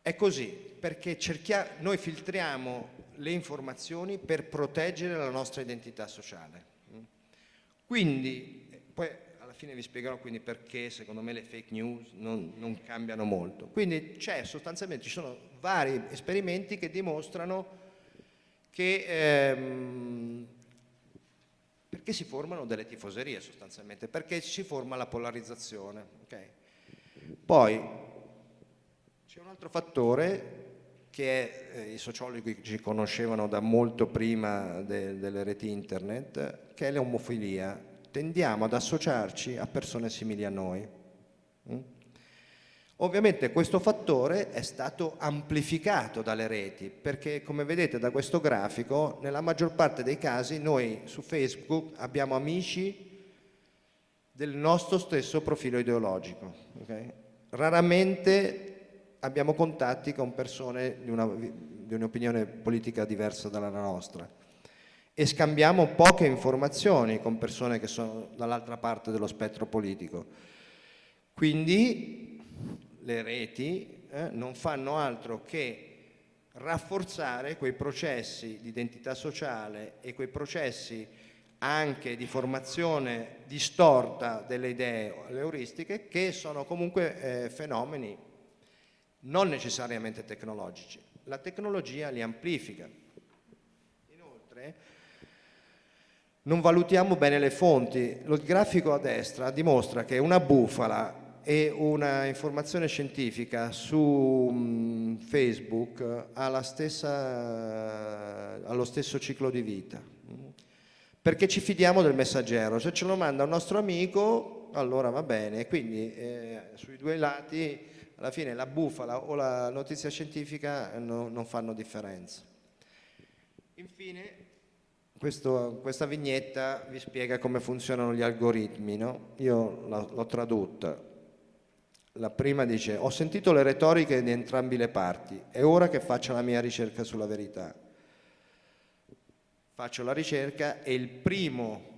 È così, perché noi filtriamo le informazioni per proteggere la nostra identità sociale. Quindi, poi fine vi spiegherò quindi perché secondo me le fake news non, non cambiano molto. Quindi c'è sostanzialmente, ci sono vari esperimenti che dimostrano che ehm, perché si formano delle tifoserie sostanzialmente, perché si forma la polarizzazione. Okay? Poi c'è un altro fattore che eh, i sociologi ci conoscevano da molto prima de, delle reti internet, che è l'omofilia tendiamo ad associarci a persone simili a noi. Mm? Ovviamente questo fattore è stato amplificato dalle reti perché come vedete da questo grafico nella maggior parte dei casi noi su Facebook abbiamo amici del nostro stesso profilo ideologico. Okay? Raramente abbiamo contatti con persone di, un'opinione politica diversa dalla nostra e scambiamo poche informazioni con persone che sono dall'altra parte dello spettro politico. Quindi le reti eh, non fanno altro che rafforzare quei processi di identità sociale e quei processi anche di formazione distorta delle idee euristiche che sono comunque eh, fenomeni non necessariamente tecnologici. La tecnologia li amplifica. Inoltre non valutiamo bene le fonti. Lo grafico a destra dimostra che una bufala e una informazione scientifica su mm, Facebook ha stessa, allo stesso ciclo di vita. Perché ci fidiamo del messaggero? Se ce lo manda un nostro amico allora va bene. Quindi eh, sui due lati alla fine la bufala o la notizia scientifica no, non fanno differenza. Infine questo, questa vignetta vi spiega come funzionano gli algoritmi no? io l'ho tradotta la prima dice, ho sentito le retoriche di entrambi le parti, è ora che faccia la mia ricerca sulla verità. Faccio la ricerca e il primo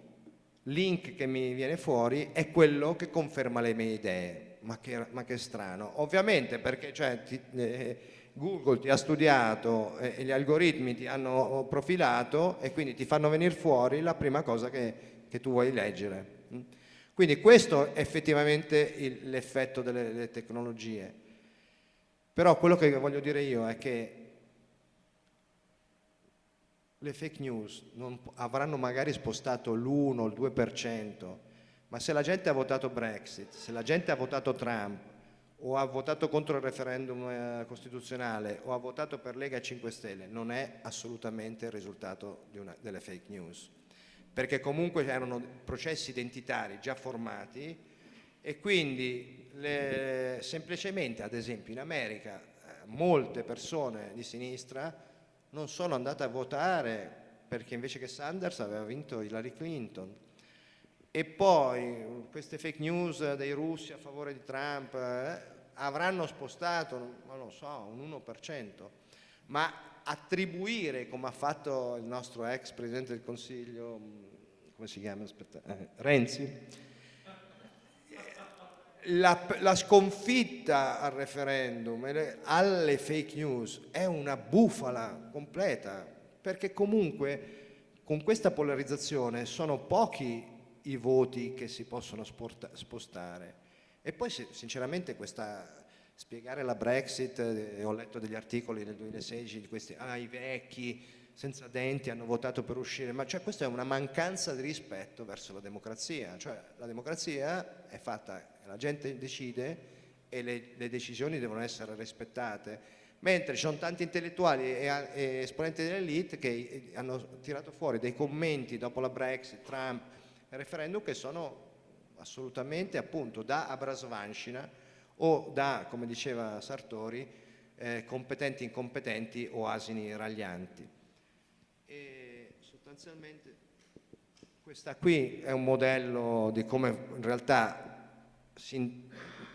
link che mi viene fuori è quello che conferma le mie idee. Ma che, ma che strano. Ovviamente perché cioè, ti, eh, Google ti ha studiato e, e gli algoritmi ti hanno profilato e quindi ti fanno venire fuori la prima cosa che, che tu vuoi leggere. Quindi questo è effettivamente l'effetto delle, delle tecnologie. Però quello che voglio dire io è che le fake news avranno magari spostato l'1 o il 2%, ma se la gente ha votato Brexit, se la gente ha votato Trump, o ha votato contro il referendum eh, costituzionale, o ha votato per Lega 5 Stelle, non è assolutamente il risultato una, delle fake news perché comunque erano processi identitari già formati e quindi le, semplicemente ad esempio in America eh, molte persone di sinistra non sono andate a votare perché invece che Sanders aveva vinto Hillary Clinton. E poi queste fake news dei russi a favore di Trump eh, avranno spostato, non lo so, un 1%, ma attribuire, come ha fatto il nostro ex Presidente del Consiglio, mm, come si chiama? Aspetta, eh, Renzi, la, la, sconfitta al referendum, alle fake news, è una bufala completa, perché comunque con questa polarizzazione sono pochi i voti che si possono spostare. E poi sinceramente questa spiegare la Brexit, eh, ho letto degli articoli nel 2016 di questi, ah i vecchi senza denti hanno votato per uscire, ma cioè, questa è una mancanza di rispetto verso la democrazia, cioè la democrazia è fatta, la gente decide e le, le decisioni devono essere rispettate, mentre ci sono tanti intellettuali e, e esponenti dell'elite che eh, hanno tirato fuori dei commenti dopo la Brexit, Trump, il referendum che sono assolutamente appunto da Abrasvanshina o da, come diceva Sartori, eh, competenti incompetenti o asini raglianti. E sostanzialmente questa qui è un modello di come in realtà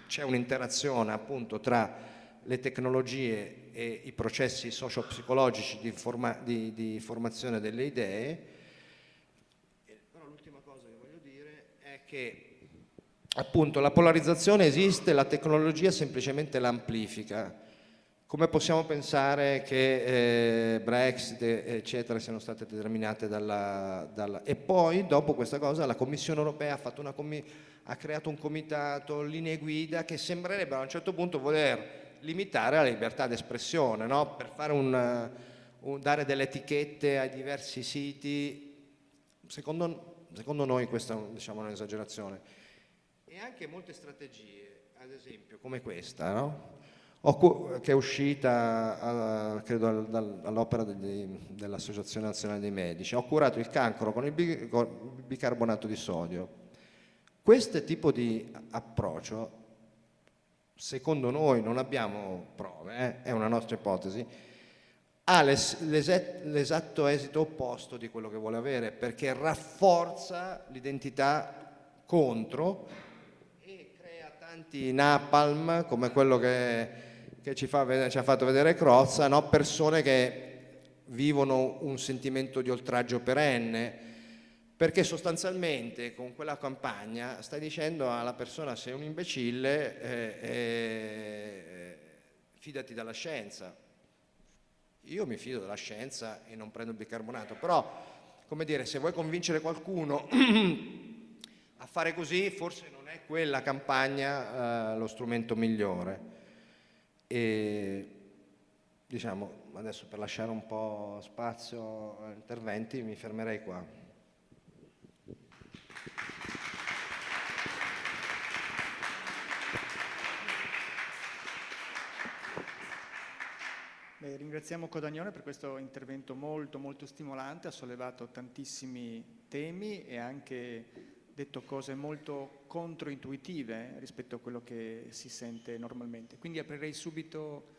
c'è un'interazione appunto tra le tecnologie e i processi socio-psicologici di, di, di, formazione delle idee. Però l'ultima cosa che voglio dire è che appunto la polarizzazione esiste, la tecnologia semplicemente l'amplifica. Come possiamo pensare che eh, Brexit eccetera siano state determinate dalla, dalla, E poi dopo questa cosa la Commissione europea ha, commi... ha creato un comitato, linee guida che sembrerebbero a un certo punto voler limitare la libertà d'espressione, no? per un, un, dare delle etichette ai diversi siti. Secondo, secondo noi questa è diciamo, un'esagerazione e anche molte strategie, ad esempio come questa, no? che è uscita credo all'opera dell'Associazione Nazionale dei Medici. Ho curato il cancro con il bicarbonato di sodio. Questo tipo di approccio secondo noi non abbiamo prove, eh, è una nostra ipotesi, ha l'esatto esito opposto di quello che vuole avere perché rafforza l'identità contro tanti napalm come quello che, che ci, fa, ci, ha fatto vedere Crozza, no? persone che vivono un sentimento di oltraggio perenne perché sostanzialmente con quella campagna stai dicendo alla persona sei un imbecille eh, eh, fidati dalla scienza io mi fido della scienza e non prendo il bicarbonato, però come dire, se vuoi convincere qualcuno a fare così, forse è quella campagna eh, lo strumento migliore. E diciamo, adesso per lasciare un po' spazio a interventi mi fermerei qua. Beh, ringraziamo Codagnone per questo intervento molto molto stimolante, ha sollevato tantissimi temi e anche detto cose molto controintuitive rispetto a quello che si sente normalmente. Quindi aprirei subito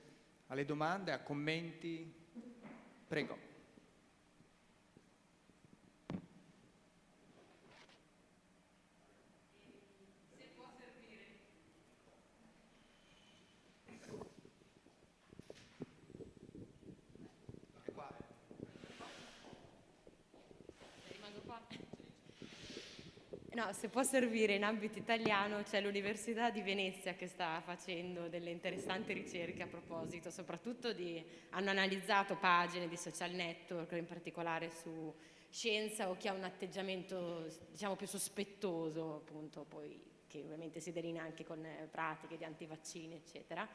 alle domande, a commenti. Prego. No, se può servire in ambito italiano c'è l'Università di Venezia che sta facendo delle interessanti ricerche a proposito, soprattutto di, hanno analizzato pagine di social network, in particolare su scienza o chi ha un atteggiamento diciamo più sospettoso, appunto, poi che ovviamente si delinea anche con pratiche di antivaccini, eccetera.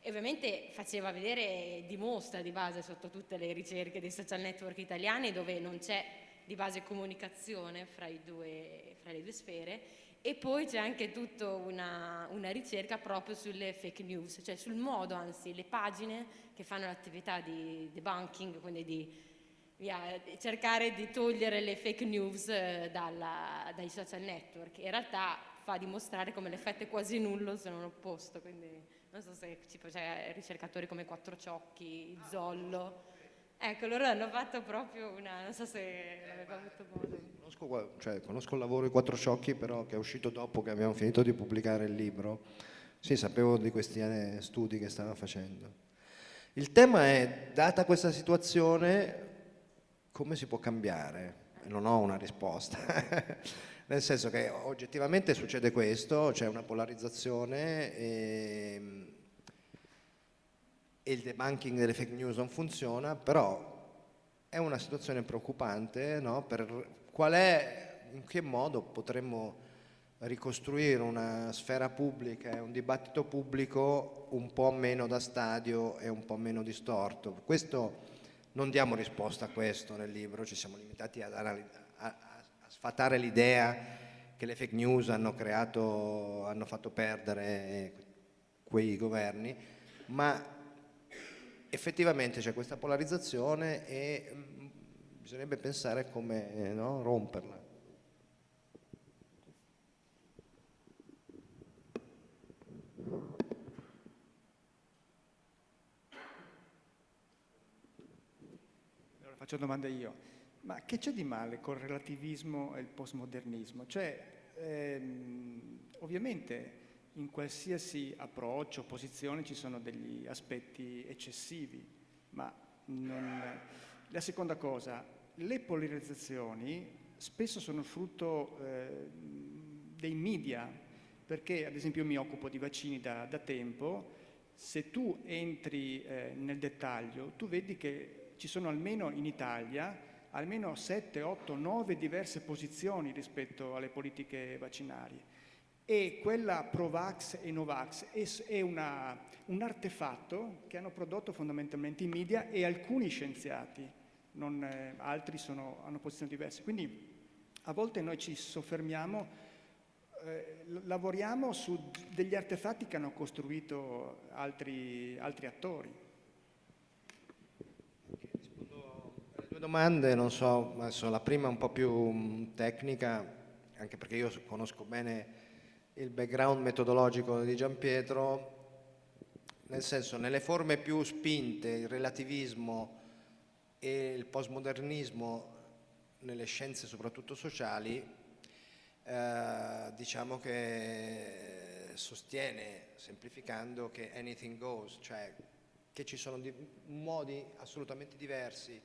E ovviamente faceva vedere, dimostra di base sotto tutte le ricerche dei social network italiani dove non c'è di base comunicazione fra, due, fra le due sfere e poi c'è anche tutta una, una, ricerca proprio sulle fake news, cioè sul modo, anzi, le pagine che fanno l'attività di debunking, quindi di via, cercare di togliere le fake news eh, dalla, dai social network. In realtà fa dimostrare come l'effetto è quasi nullo se non opposto, quindi non so se c'è ricercatori come Quattro Ciocchi, Zollo, Ecco, loro hanno fatto proprio una, non so se l'aveva avuto modo. Conosco, cioè, conosco il lavoro di Quattro Sciocchi, però che è uscito dopo che abbiamo finito di pubblicare il libro. Sì, sapevo di questi eh, studi che stava facendo. Il tema è, data questa situazione, come si può cambiare? Non ho una risposta. Nel senso che oggettivamente succede questo, c'è una polarizzazione e e il debunking delle fake news non funziona, però è una situazione preoccupante, no? per qual è, in che modo potremmo ricostruire una sfera pubblica e un dibattito pubblico un po' meno da stadio e un po' meno distorto. Questo, non diamo risposta a questo nel libro, ci siamo limitati a, a, sfatare l'idea che le fake news hanno creato, hanno fatto perdere quei governi, ma effettivamente c'è questa polarizzazione e mm, bisognerebbe pensare come eh, no, romperla. Allora faccio domanda io. Ma che c'è di male col relativismo e il postmodernismo? Cioè, ehm, ovviamente in qualsiasi approccio, posizione ci sono degli aspetti eccessivi, ma non... La seconda cosa, le polarizzazioni spesso sono frutto eh, dei media, perché ad esempio io mi occupo di vaccini da, da tempo, se tu entri eh, nel dettaglio, tu vedi che ci sono almeno in Italia almeno 7, 8, 9 diverse posizioni rispetto alle politiche vaccinali e quella Provax e Novax è, una, un artefatto che hanno prodotto fondamentalmente i media e alcuni scienziati, non, eh, altri sono, hanno posizioni diverse. Quindi a volte noi ci soffermiamo, eh, lavoriamo su degli artefatti che hanno costruito altri, altri attori. Rispondo alle due domande, non so, la prima è un po' più mm, tecnica, anche perché io conosco bene il background metodologico di Giampietro, nel senso nelle forme più spinte, il relativismo e il postmodernismo nelle scienze soprattutto sociali, eh, diciamo che sostiene, semplificando, che anything goes, cioè che ci sono modi assolutamente diversi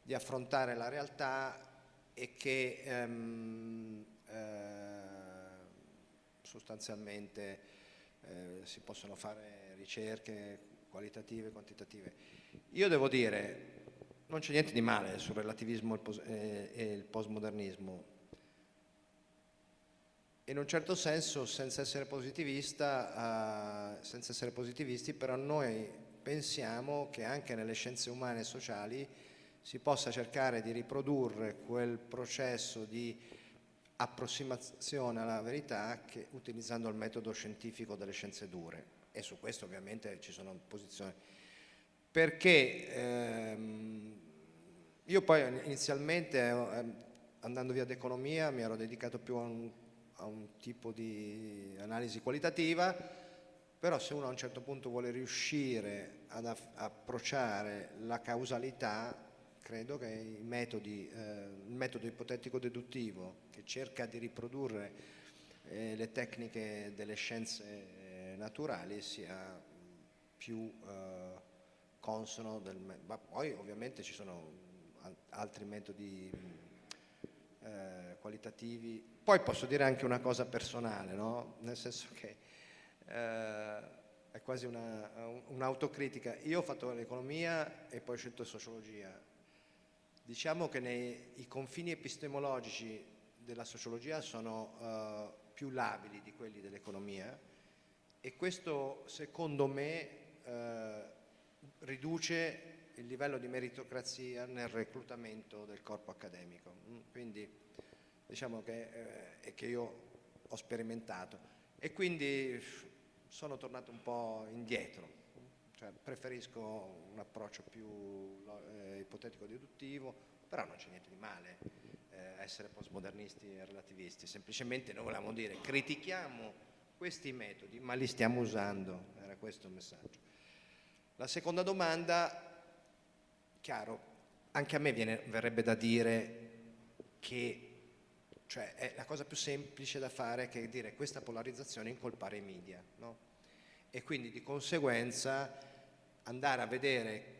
di affrontare la realtà e che ehm, eh, sostanzialmente eh, si possono fare ricerche qualitative e quantitative. Io devo dire, non c'è niente di male sul relativismo e il postmodernismo. In un certo senso, senza essere uh, senza essere positivisti, però noi pensiamo che anche nelle scienze umane e sociali si possa cercare di riprodurre quel processo di approssimazione alla verità che, utilizzando il metodo scientifico delle scienze dure. E su questo ovviamente ci sono posizioni. Perché ehm, io poi inizialmente eh, andando via d'economia mi ero dedicato più a un, a un tipo di analisi qualitativa però se uno a un certo punto vuole riuscire ad approcciare la causalità credo che eh, il metodo ipotetico deduttivo che cerca di riprodurre eh, le tecniche delle scienze eh, naturali sia più eh, consono del ma poi ovviamente ci sono altri metodi eh, qualitativi. Poi posso dire anche una cosa personale no? nel senso che eh, è quasi un'autocritica. Io ho fatto l'economia e poi ho scelto sociologia Diciamo che nei, i confini epistemologici della sociologia sono uh, più labili di quelli dell'economia e questo secondo me uh, riduce il livello di meritocrazia nel reclutamento del corpo accademico. Mm, quindi diciamo che, eh, che io ho sperimentato e quindi sono tornato un po' indietro cioè, preferisco un approccio più eh, ipotetico-deduttivo, però non c'è niente di male eh, essere postmodernisti e relativisti, semplicemente noi volevamo dire critichiamo questi metodi, ma li stiamo usando, era questo il messaggio. La seconda domanda, chiaro, anche a me viene, verrebbe da dire che cioè, è la cosa più semplice da fare che dire questa polarizzazione incolpare i media, no? e quindi di conseguenza andare a vedere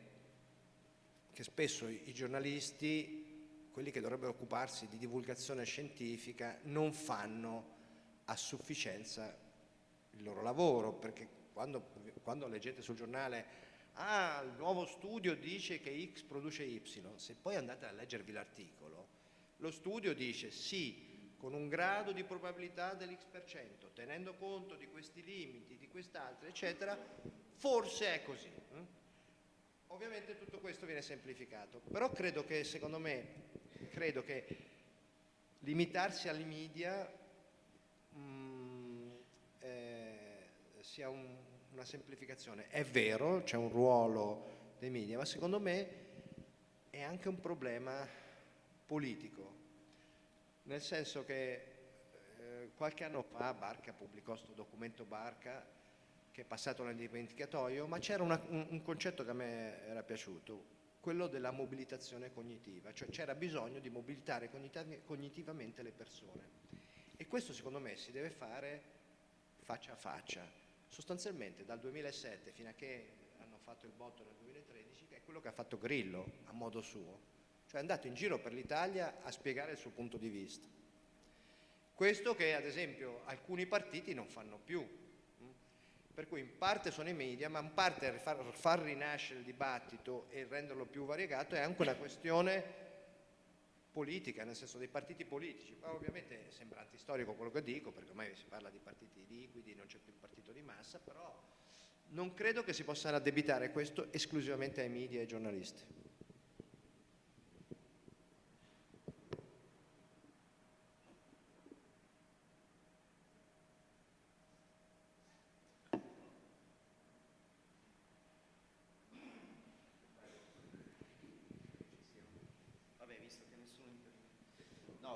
che spesso i giornalisti, quelli che dovrebbero occuparsi di divulgazione scientifica, non fanno a sufficienza il loro lavoro, perché quando, quando leggete sul giornale ah, il nuovo studio dice che X produce Y, se poi andate a leggervi l'articolo, lo studio dice sì, con un grado di probabilità dell'X%, tenendo conto di questi limiti, di quest'altro, eccetera, forse è così. Hm? Ovviamente tutto questo viene semplificato, però credo che, secondo me, credo che limitarsi alle media mh, mm, eh, sia un, una semplificazione. È vero, c'è un ruolo dei media, ma secondo me è anche un problema politico nel senso che eh, qualche anno fa Barca pubblicò questo documento Barca che è passato nel dimenticatoio, ma c'era un, un concetto che a me era piaciuto, quello della mobilitazione cognitiva, cioè c'era bisogno di mobilitare cognitivamente le persone. E questo secondo me si deve fare faccia a faccia. Sostanzialmente dal 2007 fino a che hanno fatto il botto nel 2013, che è quello che ha fatto Grillo a modo suo cioè è andato in giro per l'Italia a spiegare il suo punto di vista. Questo che ad esempio alcuni partiti non fanno più? Per cui in parte sono i media, ma in parte far, far rinascere il dibattito e renderlo più variegato è anche una questione politica, nel senso dei partiti politici. Poi ovviamente sembra antistorico quello che dico, perché ormai si parla di partiti liquidi, non c'è più il partito di massa, però non credo che si possa addebitare questo esclusivamente ai media e ai giornalisti.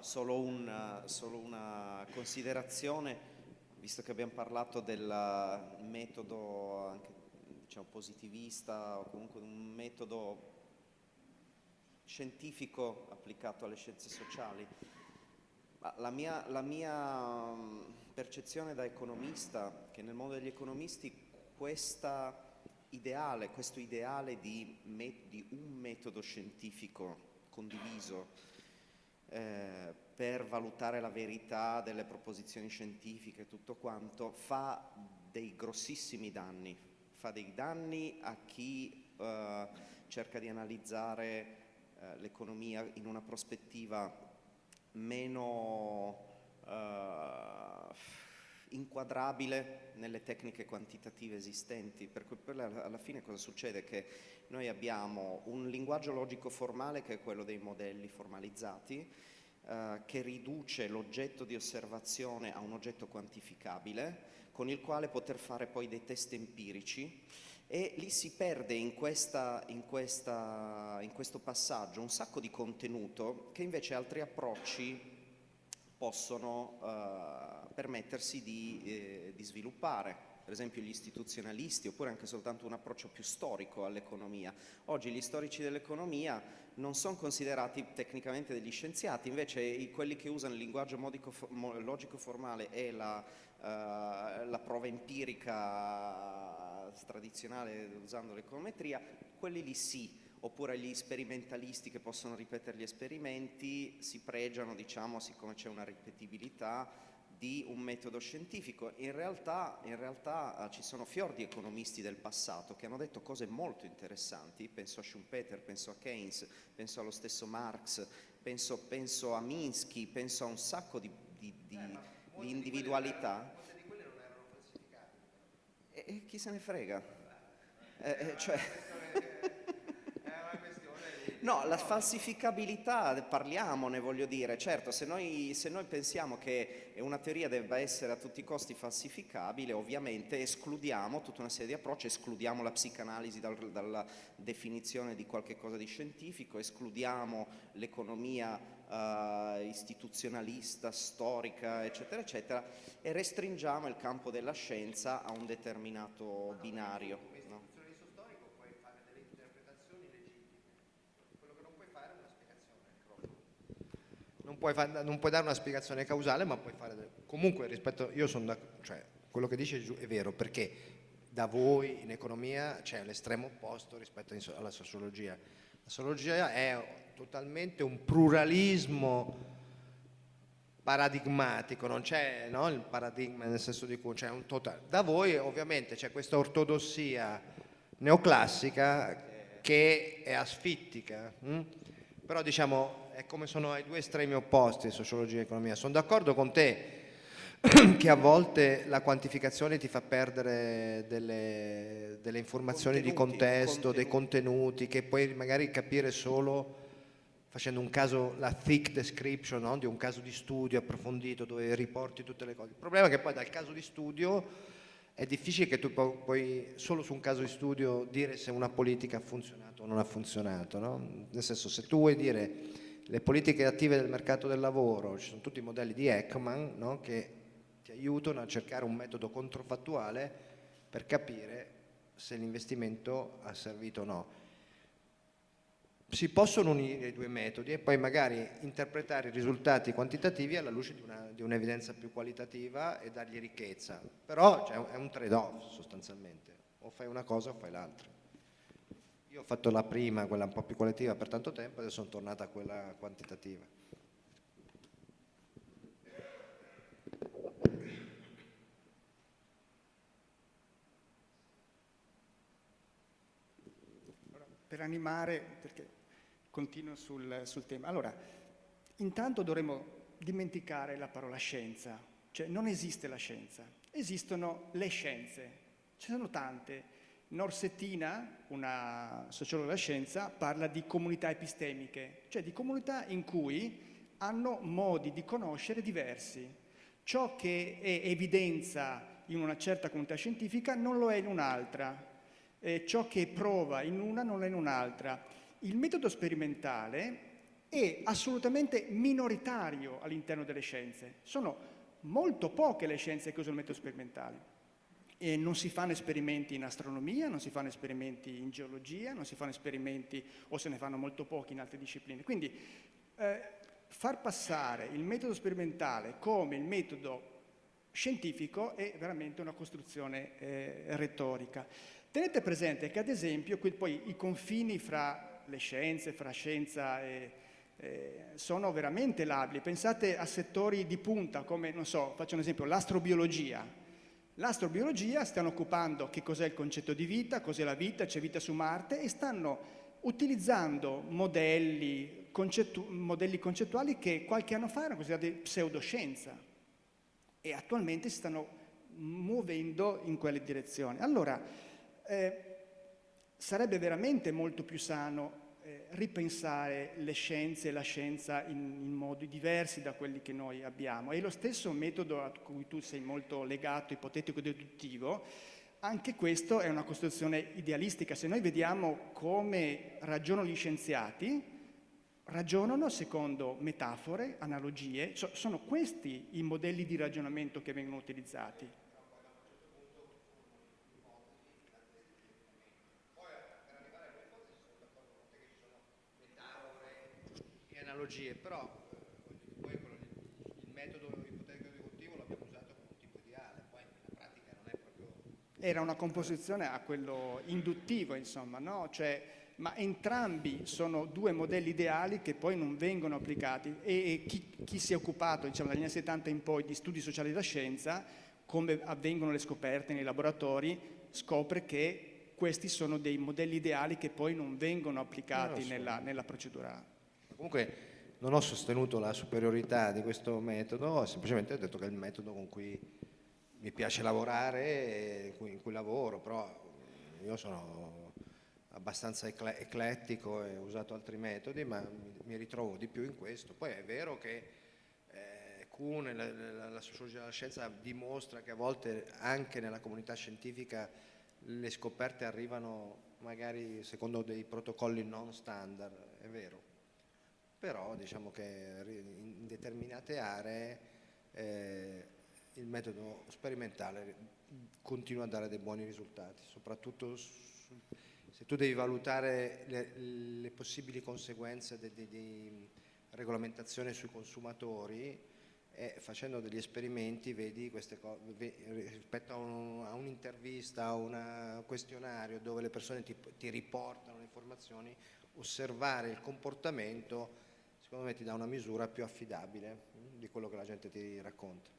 Solo, un, solo una considerazione, visto che abbiamo parlato del metodo diciamo, positivista o comunque un metodo scientifico applicato alle scienze sociali. La mia, la mia, percezione da economista, che nel mondo degli economisti ideale, questo ideale di, di, un metodo scientifico condiviso eh, per valutare la verità delle proposizioni scientifiche e tutto quanto, fa dei grossissimi danni, fa dei danni a chi eh, cerca di analizzare eh, l'economia in una prospettiva meno eh, inquadrabile nelle tecniche quantitative esistenti, per cui alla fine cosa succede? Che noi abbiamo un linguaggio logico formale che è quello dei modelli formalizzati, eh, che riduce l'oggetto di osservazione a un oggetto quantificabile, con il quale poter fare poi dei test empirici e lì si perde in, questa, in, questa, in questo passaggio un sacco di contenuto che invece altri approcci possono eh, permettersi di, eh, di, sviluppare, per esempio gli istituzionalisti oppure anche soltanto un approccio più storico all'economia. Oggi gli storici dell'economia non sono considerati tecnicamente degli scienziati, invece quelli che usano il linguaggio modico, logico formale e la, eh, la prova empirica tradizionale usando l'econometria, quelli lì sì, oppure gli sperimentalisti che possono ripetere gli esperimenti si pregiano, diciamo, siccome c'è una ripetibilità, di un metodo scientifico. In realtà, in realtà uh, ci sono fior di economisti del passato che hanno detto cose molto interessanti, penso a Schumpeter, penso a Keynes, penso allo stesso Marx, penso, penso a Minsky, penso a un sacco di, di, di, eh, di individualità. Di quelle non erano falsificate. E, e chi se ne frega? Eh, eh, cioè... No, la falsificabilità, parliamone, voglio dire, certo, se noi, se noi, pensiamo che una teoria debba essere a tutti i costi falsificabile, ovviamente escludiamo tutta una serie di approcci, escludiamo la psicanalisi dal, dalla definizione di qualche cosa di scientifico, escludiamo l'economia uh, istituzionalista, storica, eccetera, eccetera, e restringiamo il campo della scienza a un determinato binario. Non puoi, far, non puoi, dare una spiegazione causale, ma puoi fare... Comunque rispetto... Io sono da... Cioè, quello che dice è vero, perché da voi in economia c'è l'estremo opposto rispetto alla sociologia. La sociologia è totalmente un pluralismo paradigmatico, non c'è no, il paradigma nel senso di cui c'è un totale. Da voi ovviamente c'è questa ortodossia neoclassica che è asfittica, hm? però diciamo è come sono ai due estremi opposti, sociologia e economia. Sono d'accordo con te che a volte la quantificazione ti fa perdere delle, delle informazioni contenuti, di contesto, contenuti. dei contenuti, che puoi magari capire solo facendo un caso, la thick description no? di un caso di studio approfondito dove riporti tutte le cose. Il problema è che poi dal caso di studio è difficile che tu puoi solo su un caso di studio dire se una politica ha funzionato o non ha funzionato. No? Nel senso, se tu vuoi dire le politiche attive del mercato del lavoro, ci sono tutti i modelli di Ekman no? che ti aiutano a cercare un metodo controfattuale per capire se l'investimento ha servito o no. Si possono unire i due metodi e poi magari interpretare i risultati quantitativi alla luce di un'evidenza un più qualitativa e dargli ricchezza, però cioè, è un trade-off sostanzialmente, o fai una cosa o fai l'altra. Io ho fatto la prima, quella un po' più qualitativa per tanto tempo, adesso sono tornata a quella quantitativa. Per animare, perché continuo sul, sul tema. Allora, intanto dovremmo dimenticare la parola scienza, cioè non esiste la scienza, esistono le scienze, ce ne sono tante, Norsettina, una sociologa della scienza, parla di comunità epistemiche, cioè di comunità in cui hanno modi di conoscere diversi. Ciò che è evidenza in una certa comunità scientifica non lo è in un'altra, eh, ciò che prova in una non lo è in un'altra. Il metodo sperimentale è assolutamente minoritario all'interno delle scienze. Sono molto poche le scienze che usano il metodo sperimentale. E non si fanno esperimenti in astronomia, non si fanno esperimenti in geologia, non si fanno esperimenti o se ne fanno molto pochi in altre discipline. Quindi eh, far passare il metodo sperimentale come il metodo scientifico è veramente una costruzione eh, retorica. Tenete presente che ad esempio qui poi i confini fra le scienze, fra scienza e eh, sono veramente labili. Pensate a settori di punta come, non so, faccio un esempio, l'astrobiologia. L'astrobiologia stanno occupando che cos'è il concetto di vita, cos'è la vita, c'è vita su Marte e stanno utilizzando modelli, concettu modelli concettuali che qualche anno fa erano considerati pseudoscienza e attualmente si stanno muovendo in quelle direzioni. Allora, eh, sarebbe veramente molto più sano eh, ripensare le scienze e la scienza in, in, modi diversi da quelli che noi abbiamo. E lo stesso metodo a cui tu sei molto legato, ipotetico-deduttivo, anche questo è una costruzione idealistica. Se noi vediamo come ragionano gli scienziati, ragionano secondo metafore, analogie, so, sono questi i modelli di ragionamento che vengono utilizzati. Analogie, però poi il metodo ipotetico deduttivo l'abbiamo usato come un tipo ideale, poi in pratica non è proprio... Era una composizione a quello induttivo, insomma, no? Cioè, ma entrambi sono due modelli ideali che poi non vengono applicati e, e chi, chi, si è occupato diciamo, dagli anni 70 in poi di studi sociali della scienza, come avvengono le scoperte nei laboratori, scopre che questi sono dei modelli ideali che poi non vengono applicati no, nella, nella procedura. Comunque non ho sostenuto la superiorità di questo metodo, ho semplicemente detto che è il metodo con cui mi piace lavorare, in cui lavoro, però io sono abbastanza eclettico e ho usato altri metodi, ma mi ritrovo di più in questo. Poi è vero che eh, la sociologia della scienza, dimostra che a volte anche nella comunità scientifica le scoperte arrivano magari secondo dei protocolli non standard, è vero però diciamo che in determinate aree eh, il metodo sperimentale continua a dare dei buoni risultati, soprattutto se tu devi valutare le, le possibili conseguenze di regolamentazione sui consumatori e facendo degli esperimenti vedi queste cose rispetto a, un'intervista, a un questionario dove le persone ti, ti riportano le informazioni, osservare il comportamento secondo me ti dà una misura più affidabile mm, di quello che la gente ti racconta.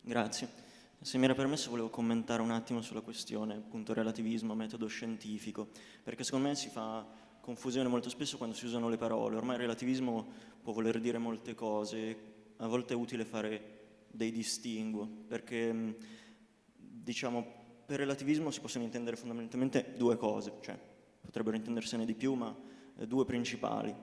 Grazie. Se mi era permesso volevo commentare un attimo sulla questione appunto relativismo, metodo scientifico, perché secondo me si fa confusione molto spesso quando si usano le parole. Ormai relativismo può voler dire molte cose, a volte è utile fare dei distinguo, perché mm, diciamo per relativismo si possono intendere fondamentalmente due cose, cioè potrebbero intendersene di più, ma eh, due principali.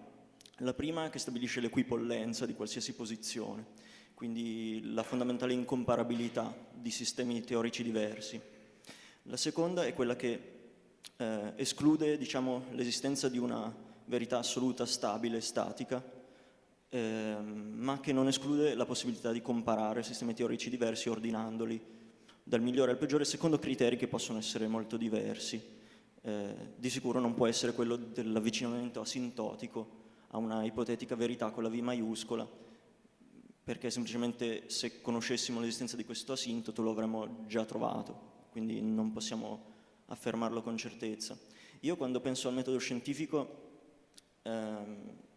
La prima è che stabilisce l'equipollenza di qualsiasi posizione, quindi la fondamentale incomparabilità di sistemi teorici diversi. La seconda è quella che eh, esclude diciamo, l'esistenza di una verità assoluta, stabile, statica, eh, ma che non esclude la possibilità di comparare sistemi teorici diversi ordinandoli dal migliore al peggiore secondo criteri che possono essere molto diversi. Eh, di sicuro non può essere quello dell'avvicinamento asintotico a una ipotetica verità con la V maiuscola, perché semplicemente se conoscessimo l'esistenza di questo asintoto lo avremmo già trovato, quindi non possiamo affermarlo con certezza. Io quando penso al metodo scientifico ehm,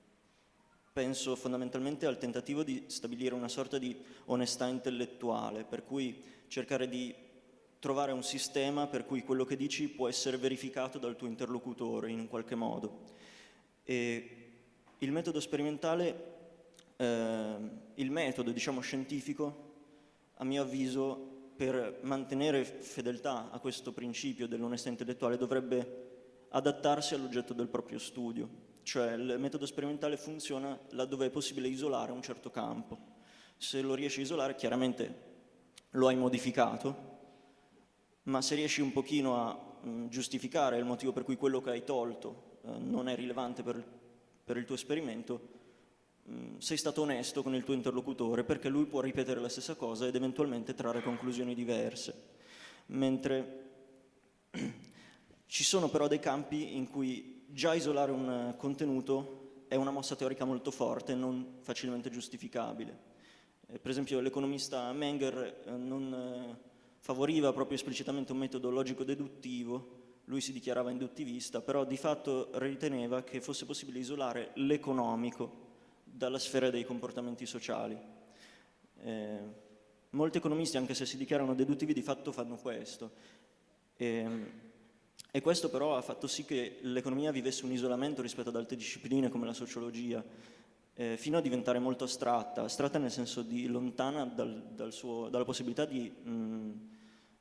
penso fondamentalmente al tentativo di stabilire una sorta di onestà intellettuale, per cui cercare di trovare un sistema per cui quello che dici può essere verificato dal tuo interlocutore in un qualche modo. E il metodo sperimentale, eh, il metodo diciamo scientifico, a mio avviso, per mantenere fedeltà a questo principio dell'onestà intellettuale dovrebbe adattarsi all'oggetto del proprio studio cioè il metodo sperimentale funziona laddove è possibile isolare un certo campo. Se lo riesci a isolare chiaramente lo hai modificato, ma se riesci un pochino a mh, mm, giustificare il motivo per cui quello che hai tolto eh, non è rilevante per, per il tuo esperimento, mh, sei stato onesto con il tuo interlocutore perché lui può ripetere la stessa cosa ed eventualmente trarre conclusioni diverse. Mentre ci sono però dei campi in cui già isolare un contenuto è una mossa teorica molto forte non facilmente giustificabile. Eh, per esempio l'economista Menger eh, non eh, favoriva proprio esplicitamente un metodo logico-deduttivo, lui si dichiarava induttivista, però di fatto riteneva che fosse possibile isolare l'economico dalla sfera dei comportamenti sociali. Eh, molti economisti, anche se si dichiarano deduttivi, di fatto fanno questo. E, ehm, e questo però ha fatto sì che l'economia vivesse un isolamento rispetto ad altre discipline come la sociologia, eh, fino a diventare molto astratta, astratta nel senso di lontana dal, dal suo, dalla possibilità di, mh,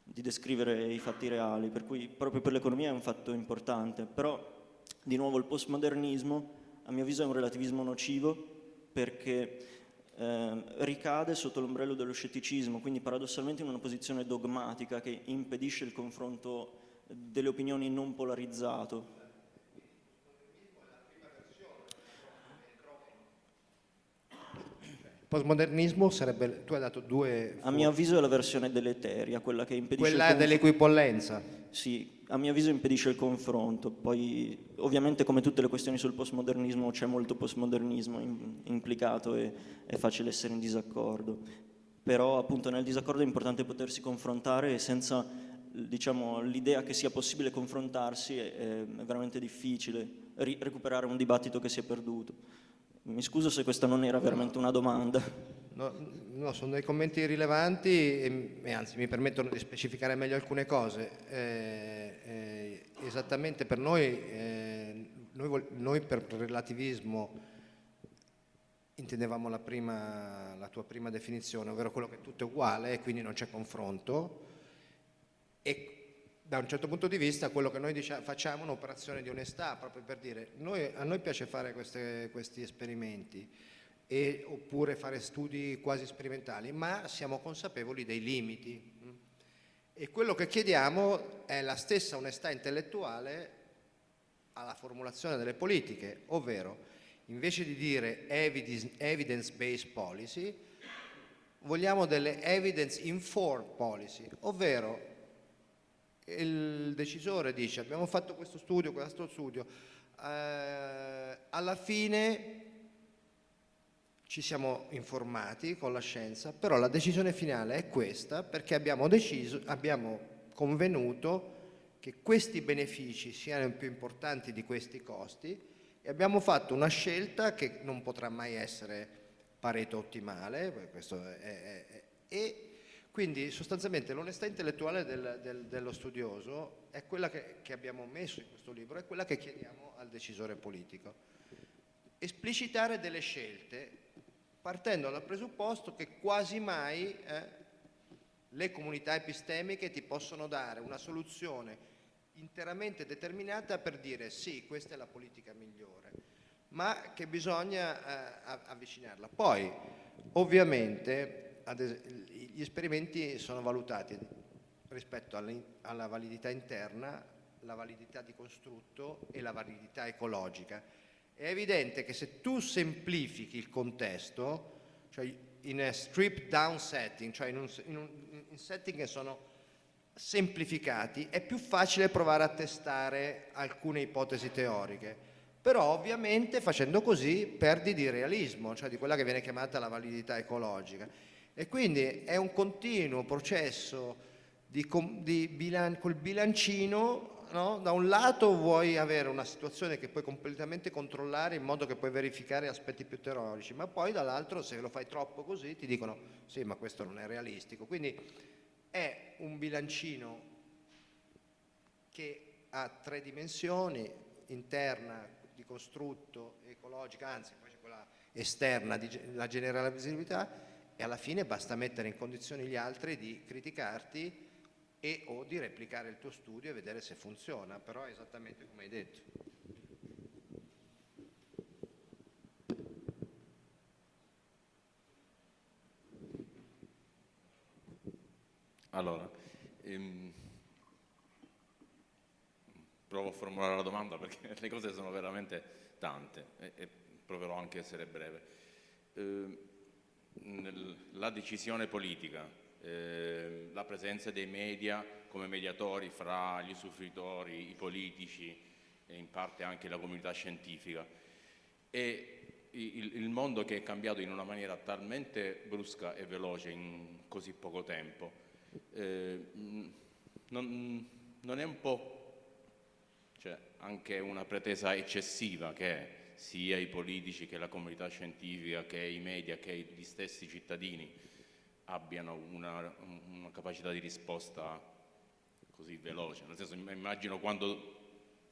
di, descrivere i fatti reali, per cui proprio per l'economia è un fatto importante. Però, di nuovo, il postmodernismo, a mio avviso, è un relativismo nocivo perché eh, ricade sotto l'ombrello dello scetticismo, quindi paradossalmente in una posizione dogmatica che impedisce il confronto delle opinioni non polarizzato. Postmodernismo sarebbe, tu hai dato due... A mio avviso è la versione deleteria, quella che impedisce... Quella dell'equipollenza. Sì, a mio avviso impedisce il confronto, poi ovviamente come tutte le questioni sul postmodernismo c'è molto postmodernismo implicato e è facile essere in disaccordo, però appunto nel disaccordo è importante potersi confrontare senza diciamo, l'idea che sia possibile confrontarsi è, è veramente difficile, ri recuperare un dibattito che si è perduto. Mi scuso se questa non era veramente una domanda. No, no sono dei commenti rilevanti e, e, anzi mi permettono di specificare meglio alcune cose. Eh, eh, esattamente per noi, eh, noi, noi, per relativismo intendevamo la, prima, la tua prima definizione, ovvero quello che tutto è uguale e quindi non c'è confronto e da un certo punto di vista quello che noi diciamo, facciamo è un'operazione di onestà, proprio per dire noi, a noi piace fare queste, questi esperimenti e, oppure fare studi quasi sperimentali, ma siamo consapevoli dei limiti. E quello che chiediamo è la stessa onestà intellettuale alla formulazione delle politiche, ovvero invece di dire evidence-based policy, vogliamo delle evidence-informed policy, ovvero il decisore dice abbiamo fatto questo studio, questo studio, eh, alla fine ci siamo informati con la scienza, però la decisione finale è questa perché abbiamo, deciso, abbiamo convenuto che questi benefici siano più importanti di questi costi e abbiamo fatto una scelta che non potrà mai essere pareto ottimale, questo è, è, è, quindi sostanzialmente l'onestà intellettuale del, del, dello studioso è quella che, che, abbiamo messo in questo libro, è quella che chiediamo al decisore politico. Esplicitare delle scelte partendo dal presupposto che quasi mai eh, le comunità epistemiche ti possono dare una soluzione interamente determinata per dire sì, questa è la politica migliore, ma che bisogna eh, avvicinarla. Poi, ovviamente, gli esperimenti sono valutati rispetto alla validità interna, la validità di costrutto e la validità ecologica. È evidente che se tu semplifichi il contesto, cioè in a stripped down setting, cioè in, un, in, un, in setting che sono semplificati, è più facile provare a testare alcune ipotesi teoriche. Però ovviamente facendo così perdi di realismo, cioè di quella che viene chiamata la validità ecologica. E quindi è un continuo processo di, di bilan col bilancino, no? da un lato vuoi avere una situazione che puoi completamente controllare in modo che puoi verificare aspetti più teorici, ma poi dall'altro se lo fai troppo così ti dicono sì ma questo non è realistico. Quindi è un bilancino che ha tre dimensioni, interna, di costrutto, ecologica, anzi poi c'è quella esterna, la generalizzabilità, e alla fine basta mettere in condizioni gli altri di criticarti e o di replicare il tuo studio e vedere se funziona, però è esattamente come hai detto. Allora, ehm, provo a formulare la domanda perché le cose sono veramente tante e, e proverò anche a essere breve. Eh, la decisione politica, eh, la presenza dei media come mediatori fra gli usufruitori, i politici e in parte anche la comunità scientifica. E il, il mondo che è cambiato in una maniera talmente brusca e veloce in così poco tempo, eh, non, non, è un po' cioè, anche una pretesa eccessiva che sia i politici che la comunità scientifica, che i media, che gli stessi cittadini abbiano una, una capacità di risposta così veloce. Nel senso, immagino quando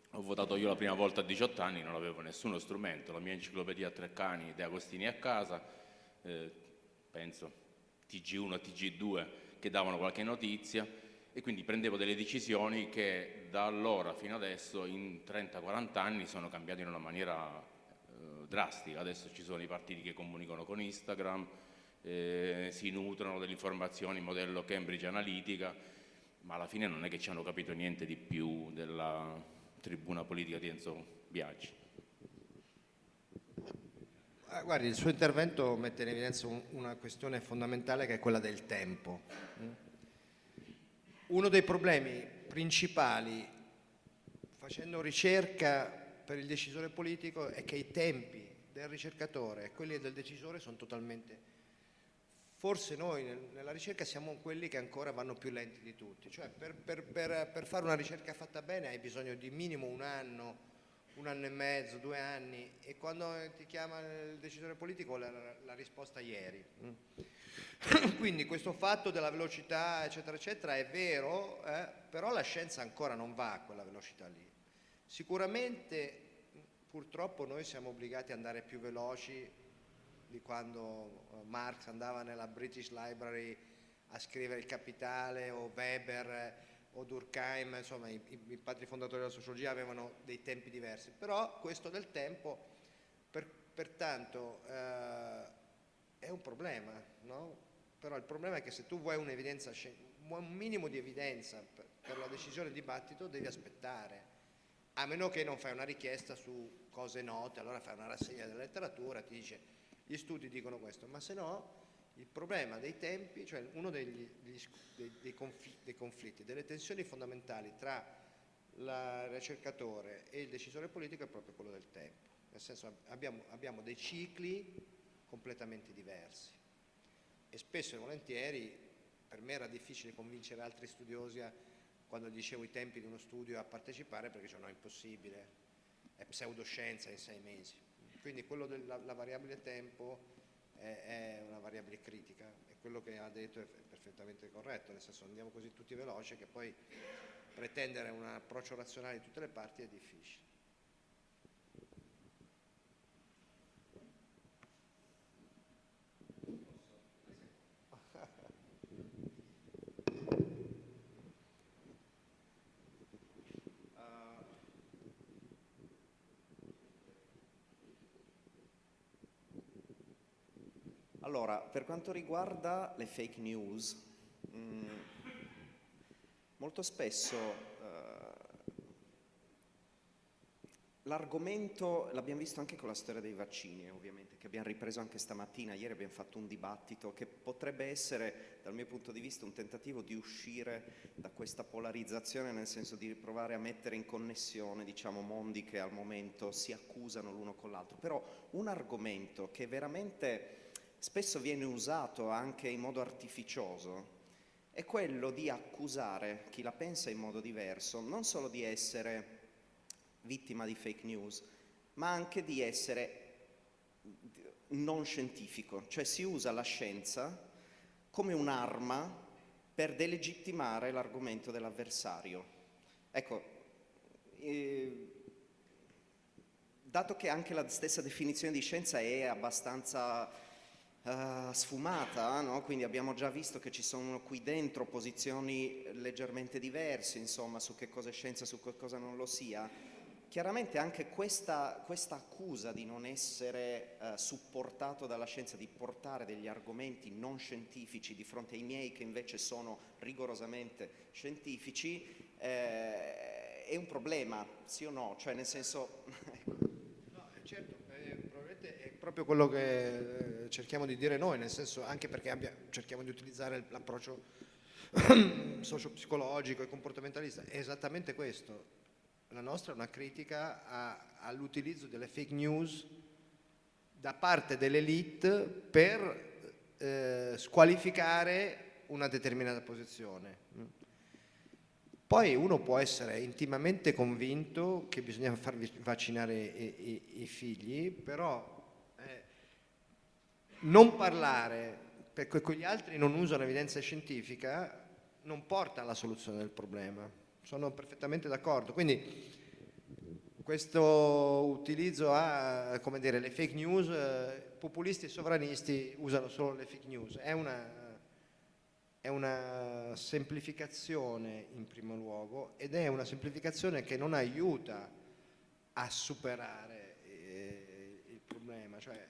ho votato io la prima volta a 18 anni, non avevo nessuno strumento, la mia enciclopedia a tre cani De Agostini a casa, eh, penso TG1 e TG2 che davano qualche notizia e quindi prendevo delle decisioni che da allora fino adesso in 30-40 anni sono cambiate in una maniera drastica. Adesso ci sono i partiti che comunicano con Instagram, eh, si nutrono delle informazioni modello Cambridge Analytica, ma alla fine non è che ci hanno capito niente di più della tribuna politica di Enzo Biaggi. Ah, guardi, il suo intervento mette in evidenza un, una questione fondamentale che è quella del tempo. Uno dei problemi principali facendo ricerca per il decisore politico è che i tempi del ricercatore e quelli del decisore sono totalmente forse noi nella ricerca siamo quelli che ancora vanno più lenti di tutti, cioè per, per, per, per, fare una ricerca fatta bene hai bisogno di minimo un anno, un anno e mezzo, due anni e quando ti chiama il decisore politico la, la risposta ieri. Mm. Quindi questo fatto della velocità eccetera eccetera è vero, eh, però la scienza ancora non va a quella velocità lì. Sicuramente purtroppo noi siamo obbligati ad andare più veloci di quando eh, Marx andava nella British Library a scrivere il Capitale o Weber eh, o Durkheim, insomma i, i, padri fondatori della sociologia avevano dei tempi diversi, però questo del tempo per, pertanto eh, è un problema, no? però il problema è che se tu vuoi un minimo di evidenza per, per la decisione di dibattito devi aspettare, a meno che non fai una richiesta su cose note, allora fai una rassegna della letteratura, ti dice gli studi dicono questo, ma se no il problema dei tempi, cioè uno degli, dei, dei, conflitti, dei, conflitti, delle tensioni fondamentali tra il ricercatore e il decisore politico è proprio quello del tempo, nel senso abbiamo, abbiamo dei cicli completamente diversi. E spesso e volentieri per me era difficile convincere altri studiosi a, quando dicevo i tempi di uno studio a partecipare perché cioè, no, è impossibile, è pseudoscienza in sei mesi. Quindi quello della variabile tempo è, è, una variabile critica e quello che ha detto è perfettamente corretto, nel senso andiamo così tutti veloci che poi pretendere un approccio razionale di tutte le parti è difficile. Allora, per quanto riguarda le fake news, mh, mm, molto spesso eh, l'argomento, l'abbiamo visto anche con la storia dei vaccini ovviamente, che abbiamo ripreso anche stamattina, ieri abbiamo fatto un dibattito che potrebbe essere dal mio punto di vista un tentativo di uscire da questa polarizzazione nel senso di provare a mettere in connessione diciamo, mondi che al momento si accusano l'uno con l'altro, però un argomento che veramente spesso viene usato anche in modo artificioso è quello di accusare chi la pensa in modo diverso non solo di essere vittima di fake news, ma anche di essere non scientifico, cioè si usa la scienza come un'arma per delegittimare l'argomento dell'avversario. Ecco, eh, dato che anche la stessa definizione di scienza è abbastanza uh, sfumata, no? quindi abbiamo già visto che ci sono qui dentro posizioni leggermente diverse, insomma, su che cosa è scienza e su che cosa non lo sia. Chiaramente anche questa, questa accusa di non essere uh, supportato dalla scienza, di portare degli argomenti non scientifici di fronte ai miei che invece sono rigorosamente scientifici, eh, è un problema, sì o no? Cioè nel senso... no, certo, eh, probabilmente è proprio quello che eh, cerchiamo di dire noi, nel senso anche perché abbia, cerchiamo di utilizzare l'approccio socio-psicologico e comportamentalista, è esattamente questo. La nostra è una critica all'utilizzo delle fake news da parte dell'elite per eh, squalificare una determinata posizione. Poi uno può essere intimamente convinto che bisogna far vaccinare i, i, i figli, però non parlare perché quegli altri non usano evidenza scientifica non porta alla soluzione del problema. Sono perfettamente d'accordo. Quindi questo utilizzo a, come dire, le fake news, eh, populisti e sovranisti usano solo le fake news. È una è una semplificazione in primo luogo ed è una semplificazione che non aiuta a superare eh, il problema, cioè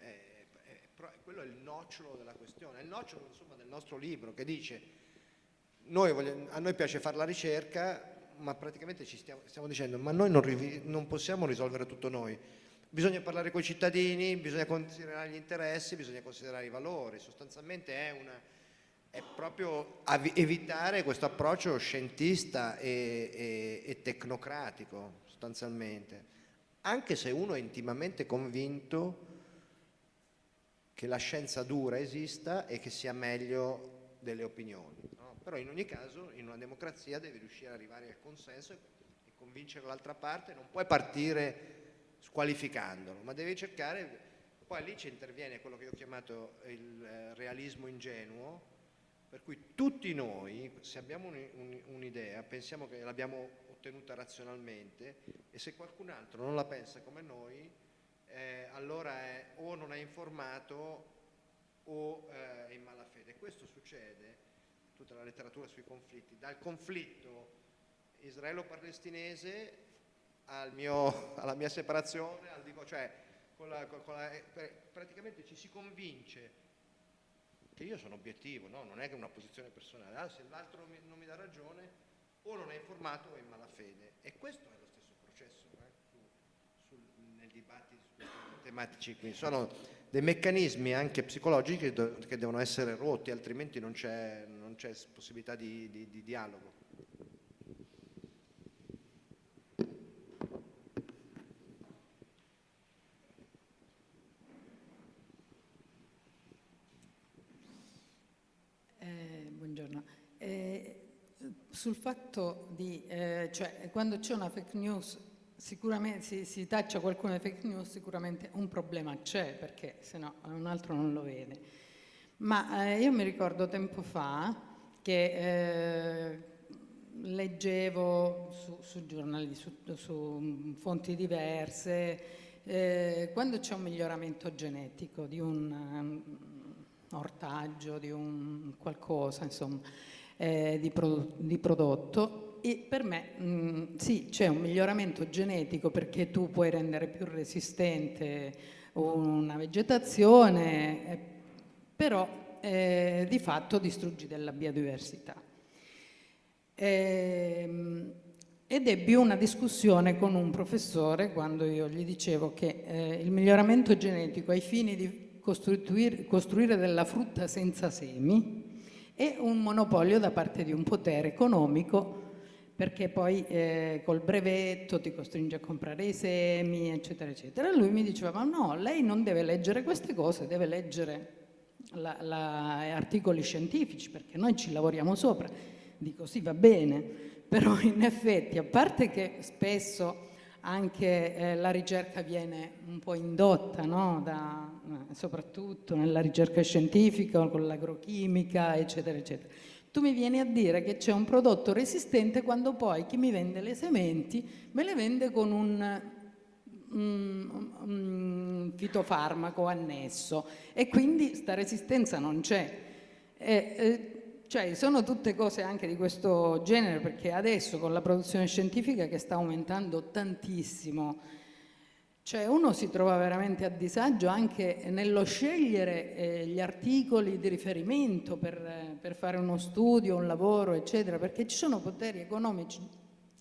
quello è il nocciolo della questione, è il nocciolo insomma, del nostro libro che dice noi vogliamo, a noi piace fare la ricerca ma praticamente ci stiamo, stiamo dicendo ma noi non, non possiamo risolvere tutto noi, bisogna parlare con i cittadini, bisogna considerare gli interessi, bisogna considerare i valori, sostanzialmente è una è proprio evitare questo approccio scientista e, e, e, tecnocratico sostanzialmente, anche se uno è intimamente convinto che la scienza dura esista e che sia meglio delle opinioni. No? Però in ogni caso in una democrazia devi riuscire ad arrivare al consenso e convincere l'altra parte, non puoi partire squalificandolo, ma devi cercare, poi lì ci interviene quello che io ho chiamato il eh, realismo ingenuo, per cui tutti noi, se abbiamo un'idea, pensiamo che l'abbiamo ottenuta razionalmente e se qualcun altro non la pensa come noi, eh, allora è, o non è informato o eh, è in malafede. Questo succede, tutta la letteratura sui conflitti, dal conflitto israelo-palestinese al alla mia separazione, al, cioè, con la, con la, eh, praticamente ci si convince che io sono obiettivo, no? non è che una posizione personale, ah, se l'altro non mi dà ragione o non è informato o è in malafede e questo è lo stesso processo eh? su, su, nel dibattito su tematici qui, sono dei meccanismi anche psicologici che, devono essere rotti altrimenti non c'è possibilità di, di, di dialogo. sul fatto di, eh, cioè quando c'è una fake news, sicuramente si, si taccia qualcuno di fake news, sicuramente un problema c'è, perché se no un altro non lo vede. Ma eh, io mi ricordo tempo fa che eh, leggevo su, su giornali, su, su, fonti diverse, eh, quando c'è un miglioramento genetico di un um, ortaggio, di un qualcosa, insomma, eh, di, pro di, prodotto e per me mh, mm, sì c'è un miglioramento genetico perché tu puoi rendere più resistente una vegetazione eh, però eh, di fatto distruggi della biodiversità. Ehm, ed ebbi una discussione con un professore quando io gli dicevo che eh, il miglioramento genetico ai fini di costruire della frutta senza semi e un monopolio da parte di un potere economico perché poi eh, col brevetto ti costringe a comprare i semi, eccetera, eccetera. E lui mi diceva, ma no, lei non deve leggere queste cose, deve leggere la, la, articoli scientifici, perché noi ci lavoriamo sopra. Dico, sì, va bene, però in effetti, a parte che spesso anche eh, la ricerca viene un po' indotta, no? da, eh, soprattutto nella ricerca scientifica, con l'agrochimica, eccetera, eccetera. Tu mi vieni a dire che c'è un prodotto resistente quando poi chi mi vende le sementi me le vende con un, fitofarmaco annesso e quindi sta resistenza non c'è. Cioè sono tutte cose anche di questo genere perché adesso con la produzione scientifica che sta aumentando tantissimo, cioè uno si trova veramente a disagio anche nello scegliere eh, gli articoli di riferimento per, per, fare uno studio, un lavoro, eccetera, perché ci sono poteri economici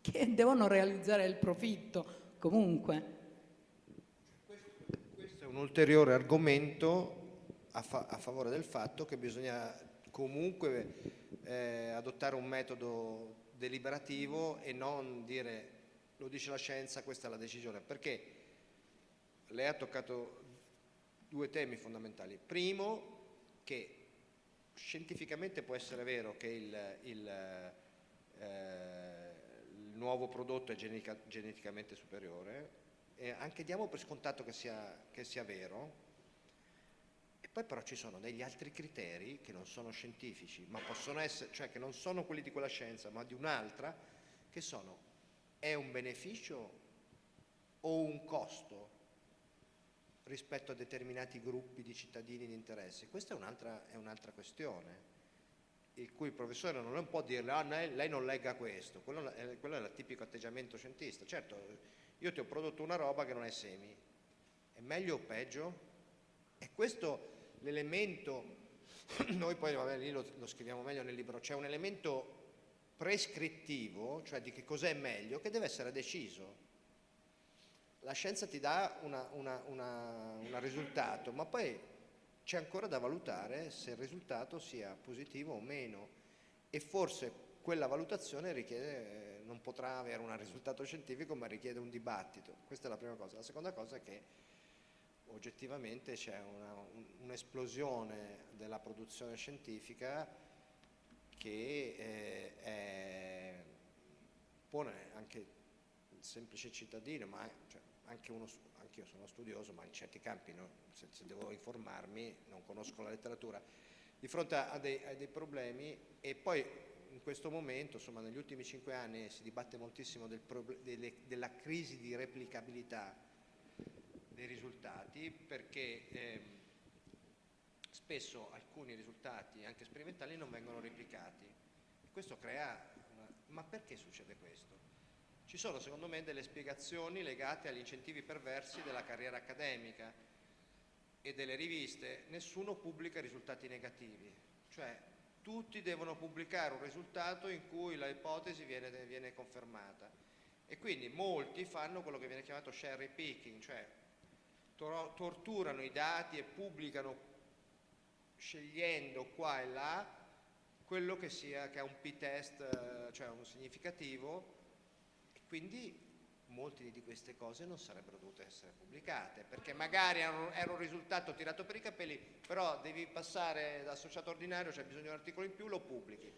che devono realizzare il profitto comunque. Questo è un ulteriore argomento a, fa a favore del fatto che bisogna comunque eh, adottare un metodo deliberativo e non dire lo dice la scienza, questa è la decisione, perché lei ha toccato due temi fondamentali. Primo, che scientificamente può essere vero che il, il, eh, il nuovo prodotto è genetica, geneticamente superiore, e anche diamo per scontato che sia, che sia vero, e poi però ci sono degli altri criteri che non sono scientifici, ma possono essere, cioè che non sono quelli di quella scienza, ma di un'altra, che sono è un beneficio o un costo rispetto a determinati gruppi di cittadini di interesse? Questa è un'altra, un'altra questione, il cui il professore non può dirle ah, lei non legga questo, quello è, quello è il tipico atteggiamento scientista. Certo, io ti ho prodotto una roba che non è semi, è meglio o peggio? E questo l'elemento, noi poi vabbè, lì lo, lo scriviamo meglio nel libro, c'è un elemento prescrittivo, cioè di che cos'è meglio, che deve essere deciso. La scienza ti dà un risultato, ma poi c'è ancora da valutare se il risultato sia positivo o meno e forse quella valutazione richiede, non potrà avere un risultato scientifico ma richiede un dibattito. Questa è la prima cosa. La seconda cosa è che oggettivamente c'è un'esplosione della produzione scientifica che eh, è, pone anche il semplice cittadino, ma cioè, anche uno, anche io sono studioso, ma in certi campi no, se, se, devo informarmi non conosco la letteratura, di fronte a dei, a dei problemi e poi in questo momento, insomma negli ultimi cinque anni si dibatte moltissimo del delle, della crisi di replicabilità dei risultati perché eh, spesso alcuni risultati anche sperimentali non vengono replicati. Questo crea una... Ma perché succede questo? Ci sono secondo me delle spiegazioni legate agli incentivi perversi della carriera accademica e delle riviste. Nessuno pubblica risultati negativi, cioè tutti devono pubblicare un risultato in cui l'ipotesi viene, viene confermata e quindi molti fanno quello che viene chiamato cherry picking, cioè torturano i dati e pubblicano scegliendo qua e là quello che, sia, che ha un p-test, eh, cioè un significativo, quindi molte di queste cose non sarebbero dovute essere pubblicate, perché magari era un, risultato tirato per i capelli, però devi passare da associato ordinario, c'è cioè bisogno di un articolo in più, lo pubblichi.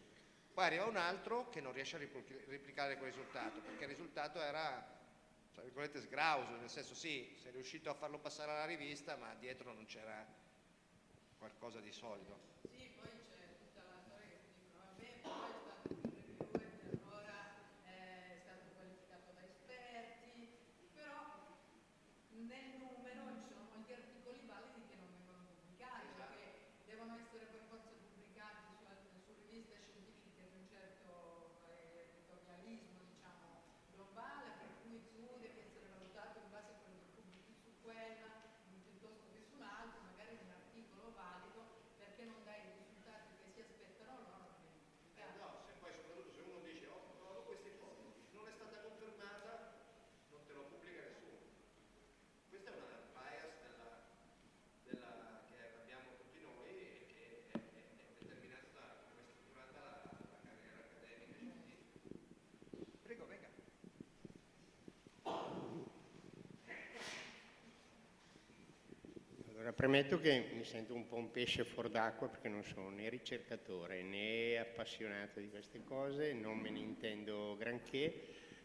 Poi arriva un altro che non riesce a replicare quel risultato, perché il risultato era, tra virgolette, sgrauso, nel senso sì, sei riuscito a farlo passare alla rivista, ma dietro non c'era qualcosa di solido. Sì, poi c'è tutta la storia che si dicono, vabbè, poi è stato un reviewer che allora è stato qualificato da esperti, però nel numero ci sono molti articoli validi che non vengono pubblicati, esatto. perché devono essere per forza pubblicati su, su riviste scientifiche di un certo eh, editorialismo, diciamo, globale, per cui tu devi essere valutato in base a quello che pubblichi su quella, piuttosto che su un altro, magari un articolo valido perché non dai i risultati che si aspettano loro non eh no, se poi soprattutto se uno dice oh, ho trovato questa ipotesi, non è stata confermata, non te lo pubblica nessuno. Questa è una bias della, della, che abbiamo tutti noi e che è, è, è determinata come è strutturata la, la carriera accademica e scientifica. Prego, venga. Allora, premetto che mi sento un po' un pesce fuor d'acqua perché non sono né ricercatore né appassionato di queste cose, non me ne intendo granché,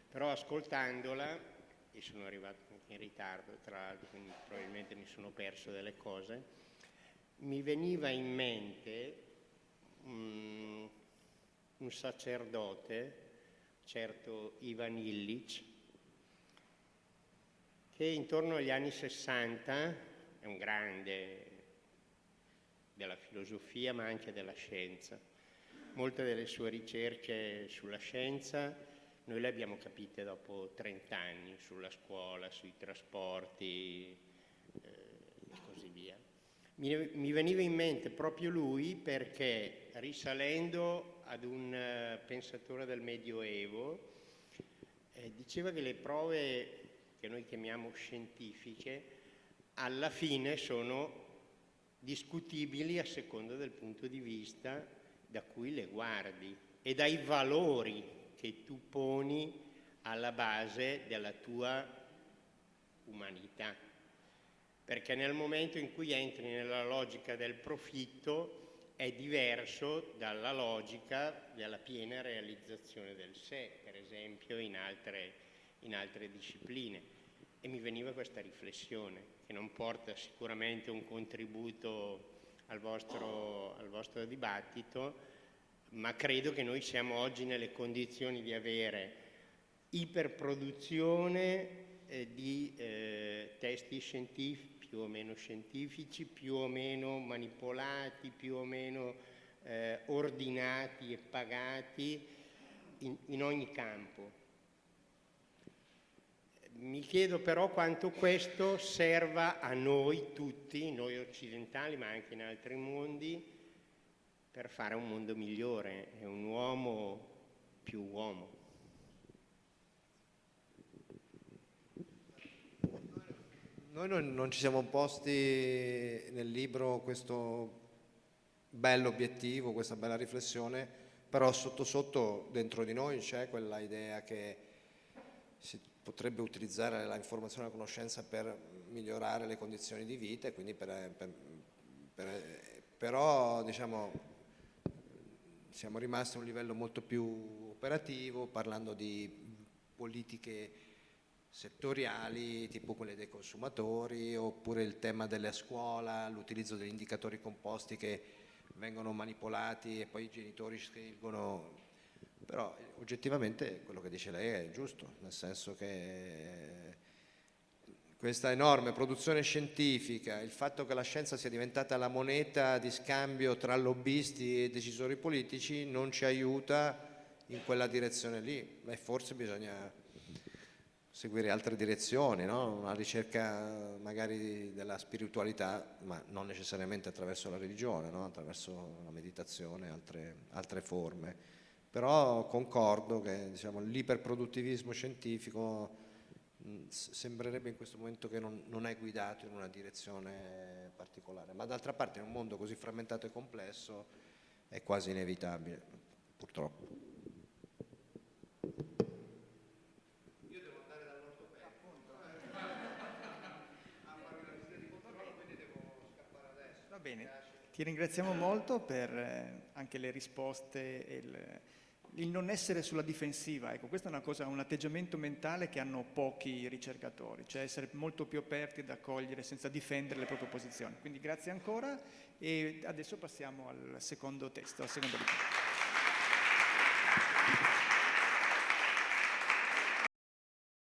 però ascoltandola, e sono arrivato anche in ritardo tra l'altro, quindi probabilmente mi sono perso delle cose, mi veniva in mente um, un sacerdote, certo Ivan Illich, che intorno agli anni 60 è un grande della filosofia ma anche della scienza. Molte delle sue ricerche sulla scienza noi le abbiamo capite dopo 30 anni, sulla scuola, sui trasporti eh, e così via. Mi, mi, veniva in mente proprio lui perché risalendo ad un uh, pensatore del Medioevo eh, diceva che le prove che noi chiamiamo scientifiche alla fine sono discutibili a seconda del punto di vista da cui le guardi e dai valori che tu poni alla base della tua umanità. Perché nel momento in cui entri nella logica del profitto è diverso dalla logica della piena realizzazione del sé, per esempio in altre, in altre discipline. E mi veniva questa riflessione, che non porta sicuramente un contributo al vostro, al vostro dibattito, ma credo che noi siamo oggi nelle condizioni di avere iperproduzione eh, di eh, testi scientifici, più o meno scientifici, più o meno manipolati, più o meno eh, ordinati e pagati in, in ogni campo. Mi chiedo però quanto questo serva a noi tutti, noi occidentali ma anche in altri mondi, per fare un mondo migliore e un uomo più uomo. Noi non, non ci siamo posti nel libro questo bello obiettivo, questa bella riflessione, però sotto sotto dentro di noi c'è quella idea che si potrebbe utilizzare la informazione e la conoscenza per migliorare le condizioni di vita e quindi per, per, per, però diciamo, siamo rimasti a un livello molto più operativo parlando di politiche settoriali, tipo quelle dei consumatori, oppure il tema della scuola, l'utilizzo degli indicatori composti che vengono manipolati e poi i genitori scelgono. Però oggettivamente quello che dice lei è giusto, nel senso che questa enorme produzione scientifica, il fatto che la scienza sia diventata la moneta di scambio tra lobbisti e decisori politici non ci aiuta in quella direzione lì e forse bisogna seguire altre direzioni, no? una ricerca magari della spiritualità, ma non necessariamente attraverso la religione, no? attraverso la meditazione, altre, altre forme. Però concordo che diciamo, l'iperproduttivismo scientifico mh, sembrerebbe in questo momento che non, non, è guidato in una direzione particolare, ma d'altra parte in un mondo così frammentato e complesso è quasi inevitabile, purtroppo. bene, ti ringraziamo molto per eh, anche le risposte e il, il, non essere sulla difensiva. Ecco, questo è una cosa, un atteggiamento mentale che hanno pochi ricercatori, cioè essere molto più aperti ad accogliere senza difendere le proprie posizioni. Quindi grazie ancora e adesso passiamo al secondo testo, al secondo libro.